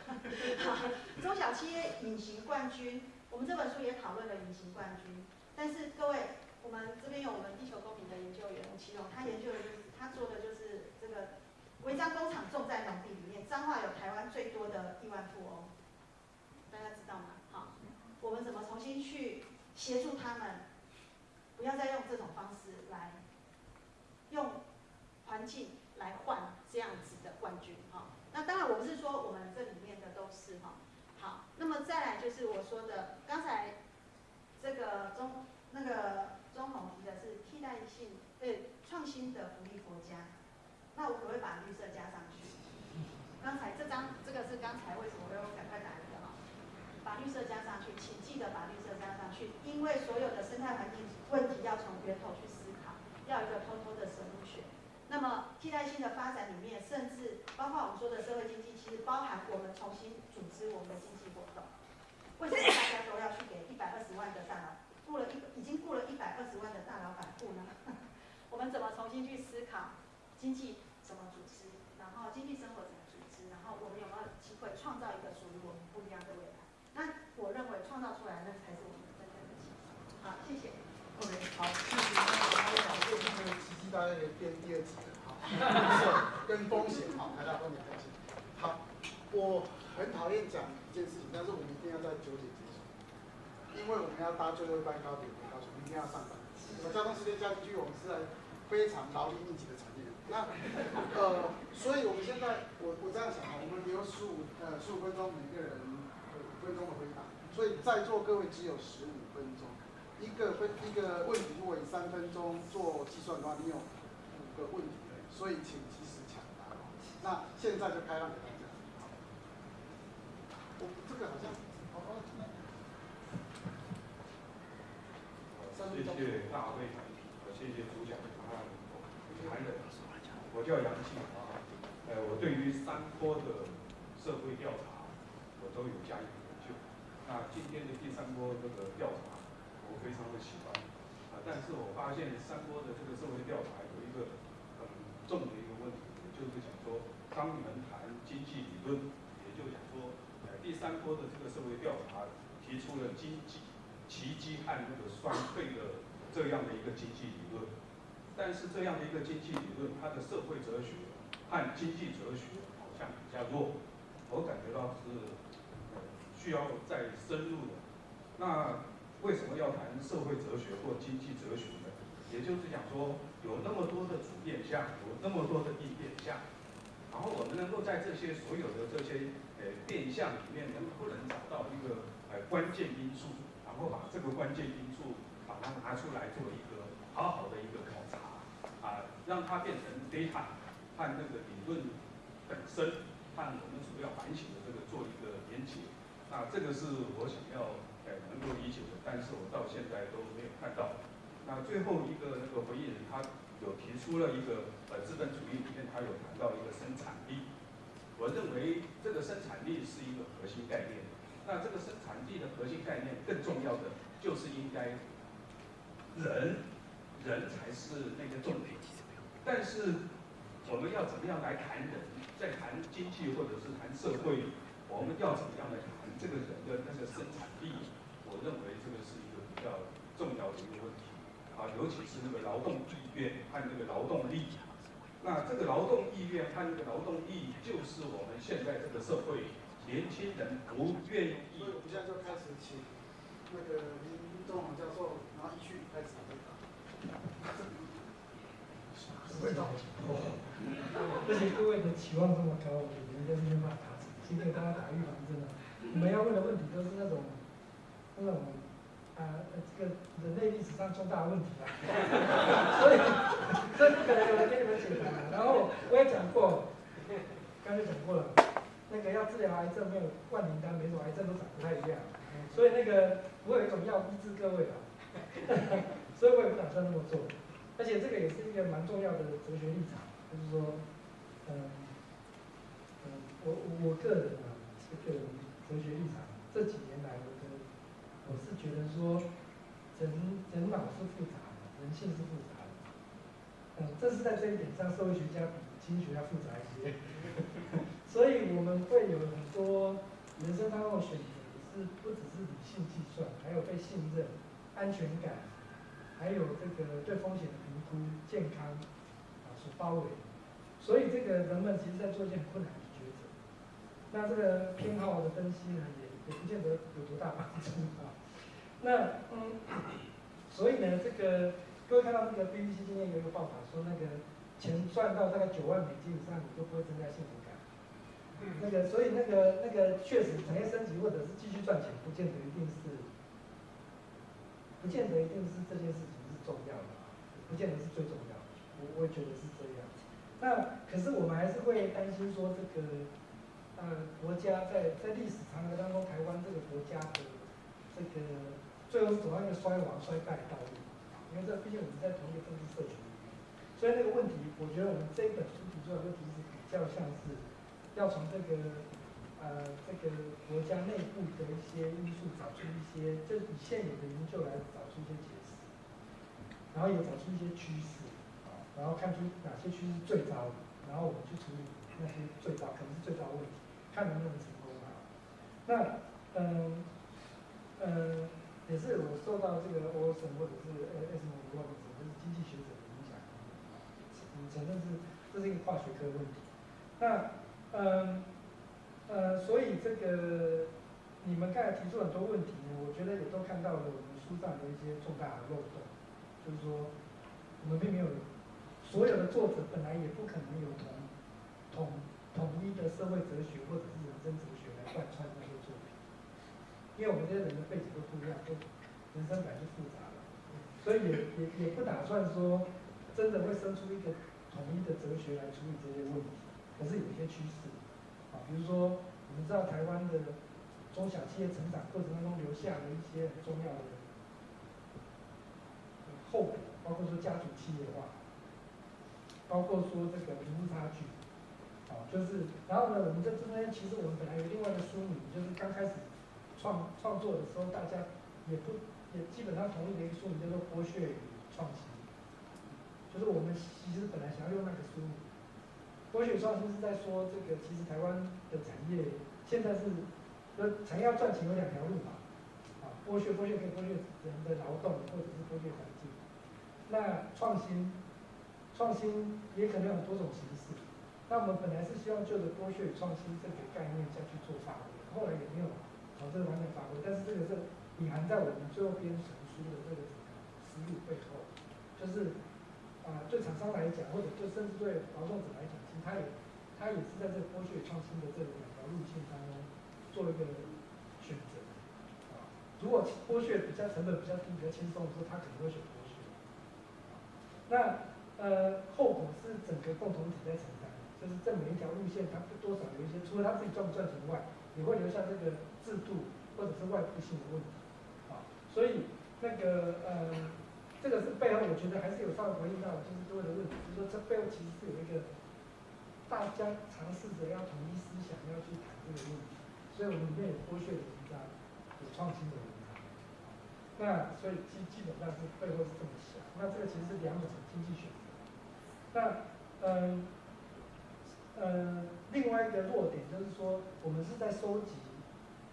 S5: (laughs) 中小企业隐形冠军，我们这本书也讨论了隐形冠军。但是各位，我们这边有我们地球公民的研究员吴奇隆，他研究的就是他做的就是这个违章工厂种在农地里面，彰化有台湾最多的亿万富翁，大大家知道吗？好，我们怎么重新去协助他们，不要再用这种方式来用环境来换这样子的冠军哈。那当然我不是说我们这里面的都是哈。好，那么再来就是我说的刚才。这个中那个中统提的是替代性对创新的福利国家，那我可不可以把绿色加上去？刚才这张这个是刚才为什么我要赶快打？把绿色加上去，请记得把绿色加上去，因为所有的生态环境问题要从源头去思考，要一个偷偷的生物学。那么替代性的发展里面，甚至包括我们说的社会经济，其实包含我们重新组织我们的经济活动。为什么大家都要去给一百二十万的大佬雇了一已经雇了一百二十万的大老板雇呢？(laughs) 我们怎么重新去思考经济怎么组织，然后经济生活怎么组织，然后我们有没有机会创造一个属于我们不一样的未来？那我认为创造出来那才是我们真正的奇迹。好，谢谢。
S1: OK，好，谢谢。那我们讲这个奇迹大概可以变第二集了，好，跟风险，好，大家都很开心。好，我很讨厌讲。一件事情，但是我们一定要在九点结束，因为我们要搭最后一班高铁回高雄，明天要上班。我们交通时间加进去，我们是来非常劳力密集的产业。那呃，所以我们现在我我这样想啊，我们留十五呃十五分钟，每个人五分钟的回答，所以在座各位只有十五分钟。一个分一个问题，如果以三分钟做计算的话，你有五个问题，所以请及时抢答。那现在就开放给大家。我这个好像，哦哦，
S6: 谢。谢大会，谢谢主讲，谈人，我叫杨庆华，呃，我对于三波的社会调查，我都有加以。那今天的第三波这个调查，我非常的喜欢，啊，但是我发现三波的这个社会调查有一个很重的一个问题，也就是讲说，当你们谈经济理论，也就讲说，呃，第三波的这个社会调查提出了经济。奇迹和那个衰退的这样的一个经济理论，但是这样的一个经济理论，它的社会哲学和经济哲学好像比较弱，我感觉到是需要再深入的。那为什么要谈社会哲学或经济哲学呢？也就是讲说，有那么多的主变项，有那么多的应变项，然后我们能够在这些所有的这些呃变项里面，能不能找到一个呃关键因素？然后把这个关键因素把它拿出来做一个好好的一个考察，啊，让它变成 data 和那个理论本身和我们主要反省的这个做一个连接。那这个是我想要呃能够理解的，但是我到现在都没有看到。那最后一个那个回应人他有提出了一个呃资本主义里面他有谈到一个生产力，我认为这个生产力是一个核心概念。那这个生产力的核心概念，更重要的就是应该人，人才是那个重点。但是我们要怎么样来谈人，在谈经济或者是谈社会，我们要怎么样来谈这个人的那个生产力？我认为这个是一个比较重要的一个问题啊，尤其是那个劳动意愿和那个劳动力。那这个劳动意愿和那个劳动力，就是我们现在这个社会。年轻人不愿意，
S1: 所以我们现在就开始请那个林中宏教授，然后一句开始回答。
S2: 回答而且各位的期望这么高，我们在这边骂他，先给大家打预防针了。你们要问的问题都是那种那种啊，这个人类历史上重大问题啊，(laughs) 所以 (laughs) 所以不可能有人给你们解答。然后我也讲过，刚才讲过了。那个要治疗癌症没有万灵丹，每种癌症都长不太一样，所以那个不会有一种药医治各位的，(laughs) 所以我也不打算那么做。而且这个也是一个蛮重要的哲学立场，就是说，嗯嗯，我我个人啊，这个人哲学立场，这几年来，我的我是觉得说，人人脑是复杂的，人性是复杂的，嗯，这是在这一点上，社会学家比经济学家复杂一些。(laughs) 所以我们会有很多人生当中的选择，是不只是理性计算，还有被信任、安全感，还有这个对风险的评估、健康啊所包围。所以这个人们其实在做一件困难。那这个偏好的分析呢，也也不见得有多大帮助啊。那嗯，所以呢，这个各位看到这个 BBC 今天有一个报道说，那个钱赚到大概九万美金以上，你都不会增加幸福感。那个，所以那个那个确实产业升级或者是继续赚钱，不见得一定是，不见得一定是这件事情是重要的，不见得是最重要的。我我也觉得是这样。那可是我们还是会担心说，这个呃国家在在历史长河当中，台湾这个国家的这个最后是走向一个衰亡衰败的道路。因为这毕竟我们在同一个政治社群里面，所以那个问题，我觉得我们这一本书提出来的问题是比较像是。要从这个呃这个国家内部的一些因素找出一些，就以现有的研究来找出一些解释，然后也找出一些趋势，然后看出哪些趋势最糟的，然后我们去处理那些最糟可能是最糟的问题，看能不能成功啊。那嗯呃也是我受到这个 o 森或者是 S M 或者是经济学者的影响，嗯，承认是这是一个跨学科问题，那。嗯，呃，所以这个你们刚才提出很多问题呢，我觉得也都看到了我们书上的一些重大的漏洞，就是说我们并没有所有的作者本来也不可能有同同统一的社会哲学或者是人生哲学来贯穿那些作品，因为我们这些人的背景都不一样，都人生本来就复杂了，所以也也也不打算说真的会生出一个统一的哲学来处理这些问题，可是有一些趋势，啊，比如说我们知道台湾的中小企业成长过程当中留下了一些很重要的后果，包括说家族企业化，包括说这个贫富差距，就是然后呢，我们在这边其实我们本来有另外一个书名，就是刚开始创创作的时候，大家也不也基本上同意的一个书名叫做剥削与创新，就是我们其实本来想要用那个书名，剥削与创新是在说这个其实台湾的产业现在是，呃，产业要赚钱有两条路嘛，啊，剥削剥削可以剥削人的劳动，或者是剥削环境。那创新，创新也可能有很多种形式。那我们本来是希望就着剥削与创新这个概念下去做发挥，后来也没有朝这个方向发挥。但是这个是隐含在我们最后编成书的这个整个思路背后，就是啊，对厂商来讲，或者就甚至对劳动者来讲，其实他也他也是在这剥削与创新的这两条路线当中做一个选择。啊，如果剥削比较成本比较低、比较轻松的时候，他可能会选剥削。那呃，后果是整个共同体在承担，就是这每一条路线，它多少有一些，除了他自己赚不赚钱外，也会留下这个制度或者是外部性的问题，啊，所以那个呃，这个是背后我觉得还是有稍微回应到，就是各位的问题，就是说这背后其实是有一个大家尝试着要统一思想，要去谈这个问题，所以我们里面有剥削的文章，有创新的文章，那所以基基本上是背后是这么想。那这个其实是两种经济选择。那，嗯，呃另外一个弱点就是说，我们是在收集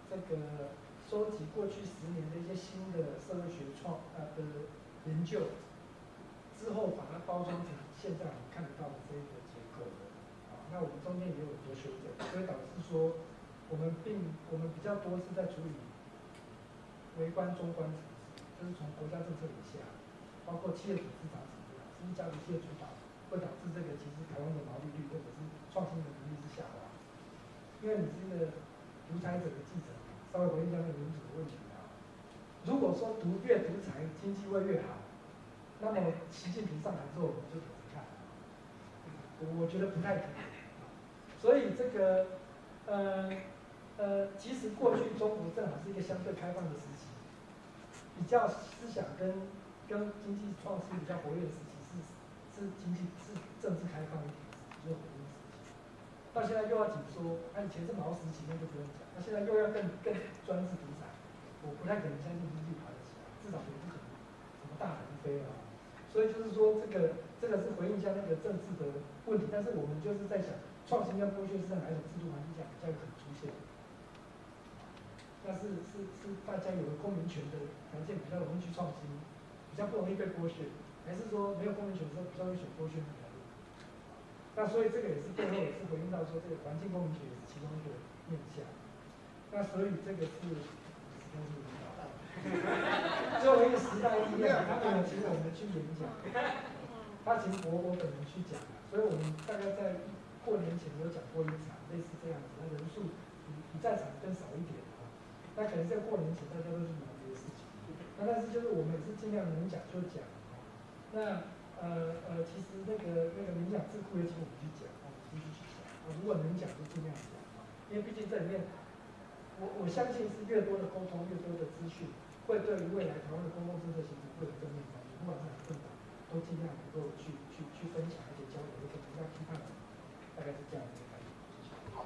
S2: 这个收集过去十年的一些新的社会学创呃的研究，之后把它包装成现在我们看得到的这个结构的。啊，那我们中间也有很多修正，所以导致说，我们并我们比较多是在处理微观、中观层次，就是从国家政策以下。包括企业组织长怎么样，是不是家族企业主导，会导致这个其实台湾的毛利率或者是创新的能力是下滑。因为你是一个独裁者的继承，稍微回应一下那个民主的问题啊。如果说独越独裁，经济会越好，那么习近平上台之后，我们就怎么看？我觉得不太可能。所以这个，呃呃，其实过去中国正好是一个相对开放的时期，比较思想跟。跟经济创新比较活跃的时期是是经济是政治开放一点，到现在又要紧缩，那以前是毛时期那就不用讲，那现在又要更更专制独裁，我不太可能相信经济爬得起来，至少也不可能什么大腾飞啊。所以就是说这个这个是回应一下那个政治的问题，但是我们就是在想，创新跟剥削是在哪一种制度环境下比较有可能出现？那是是是大家有了公民权的条件比较容易去创新。比较不容易被剥削，还是说没有公民权的时候比较容易选剥削呢？那所以这个也是最后也是回应到说，这个环境公民学也是其中一个面向。那所以这个是时代是领导，(laughs) 最后一个时代力量，他们请我们去演讲，他请我我本人去讲，所以我们大概在过年前有讲过一场类似这样子，那人数比比在场更少一点啊。那可能在过年前大家都是忙这些事情。那但是就是我们也是尽量能讲就讲啊。那呃呃，其实那个那个冥想智库也请我们去讲啊，继续去讲啊。如果能讲就尽量讲，因为毕竟这里面，我我相信是越多的沟通，越多的资讯，会对于未来台湾的公共政策形成会有正面帮助。不管是哪个党，都尽量能够去去去分享，而且交流，而且不要批判，大概是这样的一个感觉。好。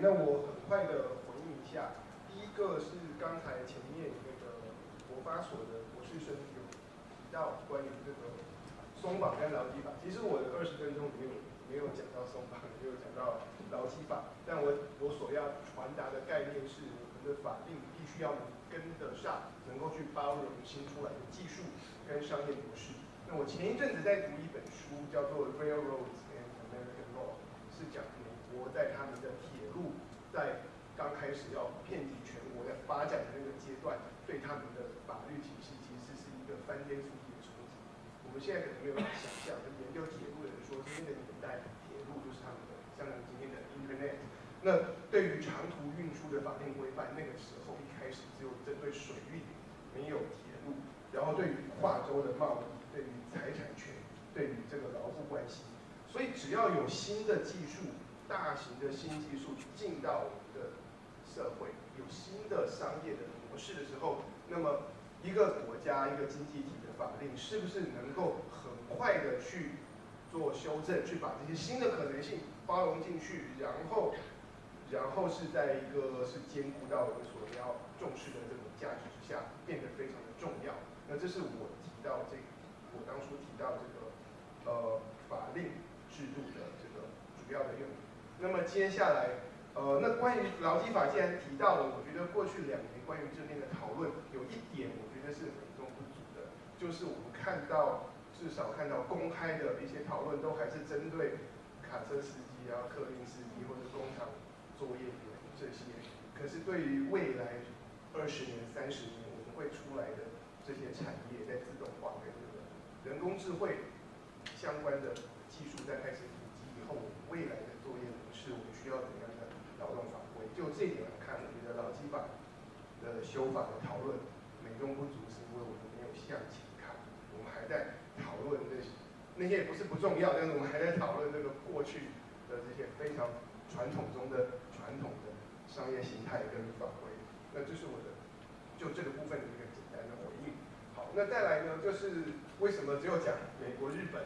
S3: 那我很快的回应一下，第一个是刚才前面那个国发所的博士生有提到关于这个松绑跟劳基法，其实我的二十分钟里面没有讲到松绑，没有讲到劳基法，但我我所要传达的概念是，我们的法定必须要能跟得上，能够去包容新出来的技术跟商业模式。那我前一阵子在读一本书，叫做《Railroads and American Law》，是讲国在他们的铁路在刚开始要遍及全国的发展的那个阶段，对他们的法律体系其实是一个翻天覆地的冲击。我们现在可能没有办法想象，就研究铁路的人说，今天的年代铁路就是他们的，相当于今天的 Internet。那对于长途运输的法定规范，那个时候一开始只有针对水运，没有铁路。然后对于跨州的贸易，对于财产权，对于这个劳务关系，所以只要有新的技术，大型的新技术进到我们的社会，有新的商业的模式的时候，那么一个国家一个经济体的法令是不是能够很快的去做修正，去把这些新的可能性包容进去，然后，然后是在一个是兼顾到我们所要重视的这种价值之下，变得非常的重要。那这是我提到这，我当初提到这个，呃，法令制度的这个主要的用。那么接下来，呃，那关于劳基法既然提到了，我觉得过去两年关于这边的讨论，有一点我觉得是美中不足的，就是我们看到至少看到公开的一些讨论，都还是针对卡车司机啊、客运司机或者工厂作业员这些。可是对于未来二十年、三十年我们会出来的。这些产业在自动化跟这个人工智慧相关的技术在开始普及以后，未来，要怎样的劳动法规？就这一点来看，我觉得劳基法的修法的讨论美中不足，是因为我们没有向前看，我们还在讨论那些那些也不是不重要，但是我们还在讨论这个过去的这些非常传统中的传统的商业形态跟法规。那这是我的就这个部分的一个简单的回应。好。那再来呢，就是为什么只有讲美国、日本，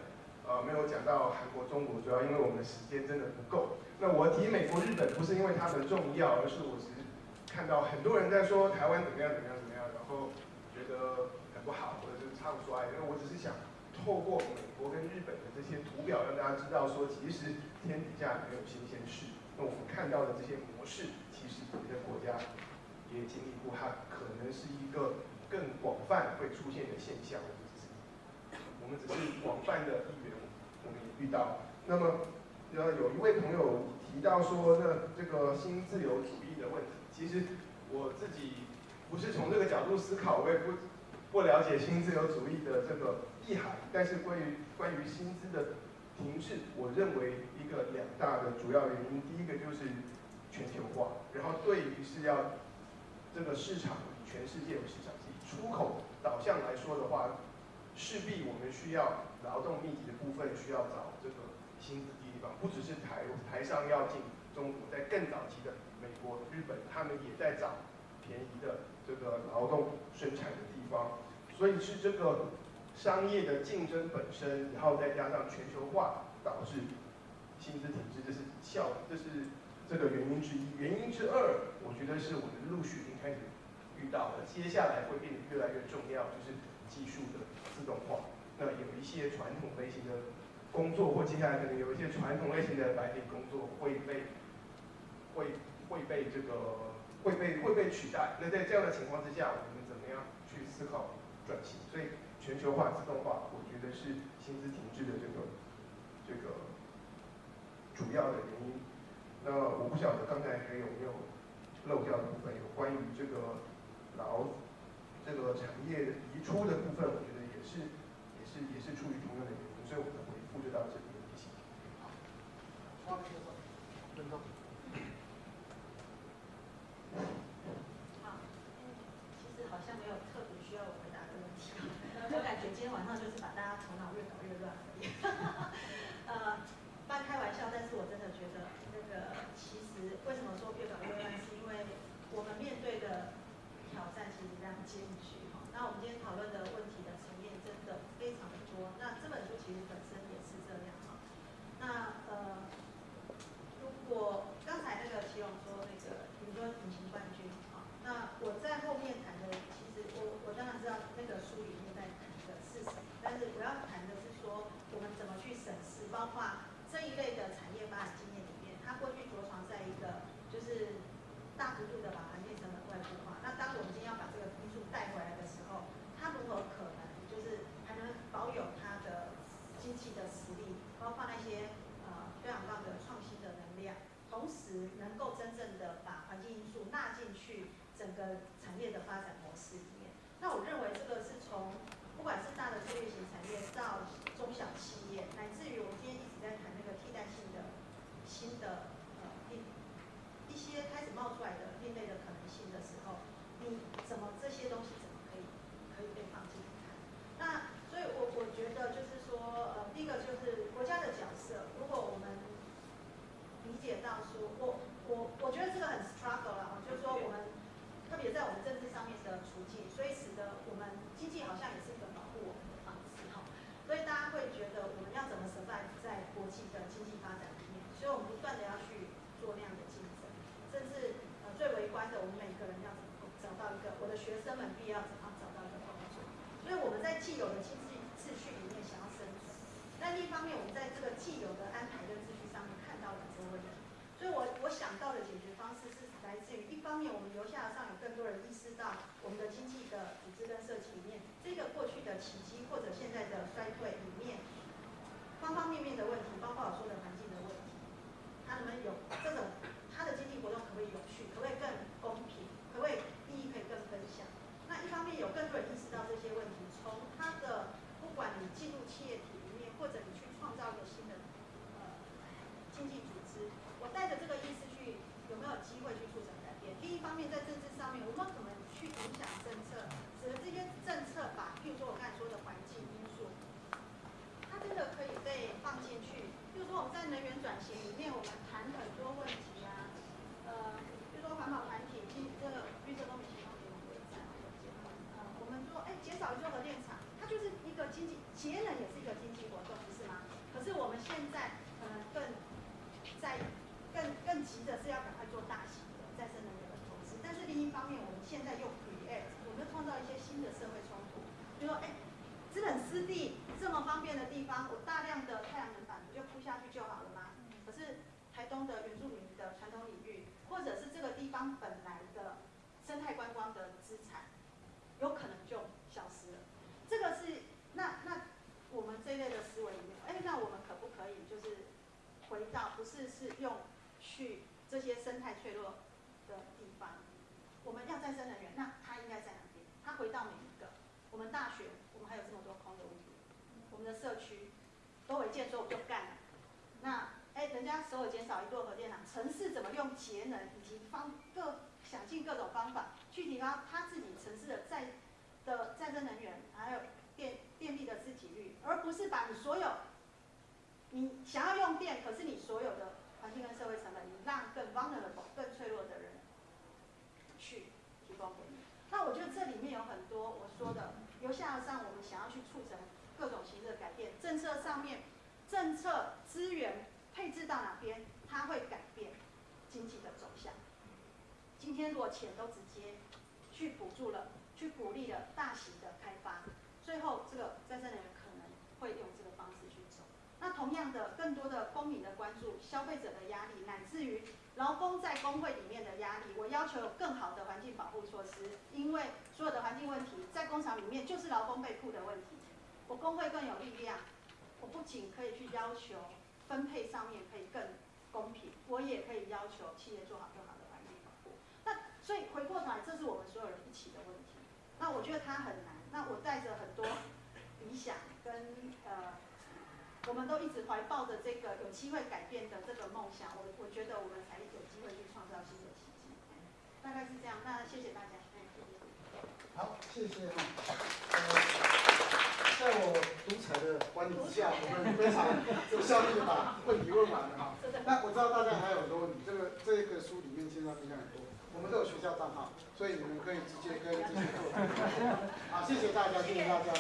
S3: 呃，没有讲到韩国、中国？主要因为我们的时间真的不够。那我提美国、日本，不是因为它们重要，而是我只是看到很多人在说台湾怎么样、怎么样、怎么样，然后觉得很不好，或者是唱衰。因为我只是想透过美国跟日本的这些图表，让大家知道说，其实天底下没有新鲜事。那我们看到的这些模式，其实别的国家也经历过，它可能是一个。更广泛会出现的现象，我们只是广泛的一员，我们也遇到。那么，呃，有一位朋友提到说，那这个新自由主义的问题，其实我自己不是从这个角度思考，我也不不了解新自由主义的这个意涵。但是关于关于薪资的停滞，我认为一个两大的主要原因，第一个就是全球化，然后对于是要这个市场全世界的市场。以出口导向来说的话，势必我们需要劳动密集的部分需要找这个薪资低的地方，不只是台台上要进中国，在更早期的美国、日本，他们也在找便宜的这个劳动生产的地方，所以是这个商业的竞争本身，然后再加上全球化导致薪资体制，这是效，这是这个原因之一。原因之二，我觉得是我们陆续已经开始。遇到了，接下来会变得越来越重要，就是技术的自动化。那有一些传统类型的工作，或接下来可能有一些传统类型的白领工作会被会会被这个会被会被取代。那在这样的情况之下，我们怎么样去思考转型？所以全球化、自动化，我觉得是薪资停滞的这个这个主要的原因。那我不晓得刚才还有没有漏掉的部分，有关于这个。劳这个产业移出的部分，我觉得是也是出于同样的原因，所以我的回复就到这里。
S5: 好，分钟。
S7: 是
S5: 用去这些生态脆弱的地方，我们要再生能源，那它应该在哪边？它回到每一个我们大学，我们还有这么多空的屋顶，我们的社区都违建，所以我就干了。那哎，人家首尔减少一座核电厂，城市怎么用节能以及方各想尽各种方法去提高他自己城市的再的再生能源，还有电电力的自给率，而不是把你所有你想要用电，可是你所有的环境跟社会成本，你让更 vulnerable 更脆弱的人去提供给你。那我觉得这里面有很多我说的由下而上，我们想要去促成各种形式的改变，政策上面政策资源配置到哪边，它会改变经济的走向。今天如果钱都直接去补助了，去鼓励了大型的开发，最后这个再生能源可能会用。同样的，更多的公民的关注、消费者的压力，乃至于劳工在工会里面的压力，我要求有更好的环境保护措施，因为所有的环境问题在工厂里面就是劳工被雇的问题。我工会更有力量，我不仅可以去要求分配上面可以更公平，我也可以要求企业做好更好的环境保护。那所以回过头来，这是我们所有人一起的问题。那我觉得它很难。那我带着很多理想跟呃。我们都一直怀抱着这个有机会改变的这个梦想，我我觉得我们才有机会去创造新的奇迹。大概是这样，那谢谢大家。
S1: 好，谢谢哈。呃，在我独裁的管理之下，我们非常有效率的把问题问完了哈。(laughs) 那我知道大家还有很多问题，这个这个书里面介绍非常很多，我们都有学校账号，所以你们可以直接跟这些做。好，谢谢大家，谢谢大家。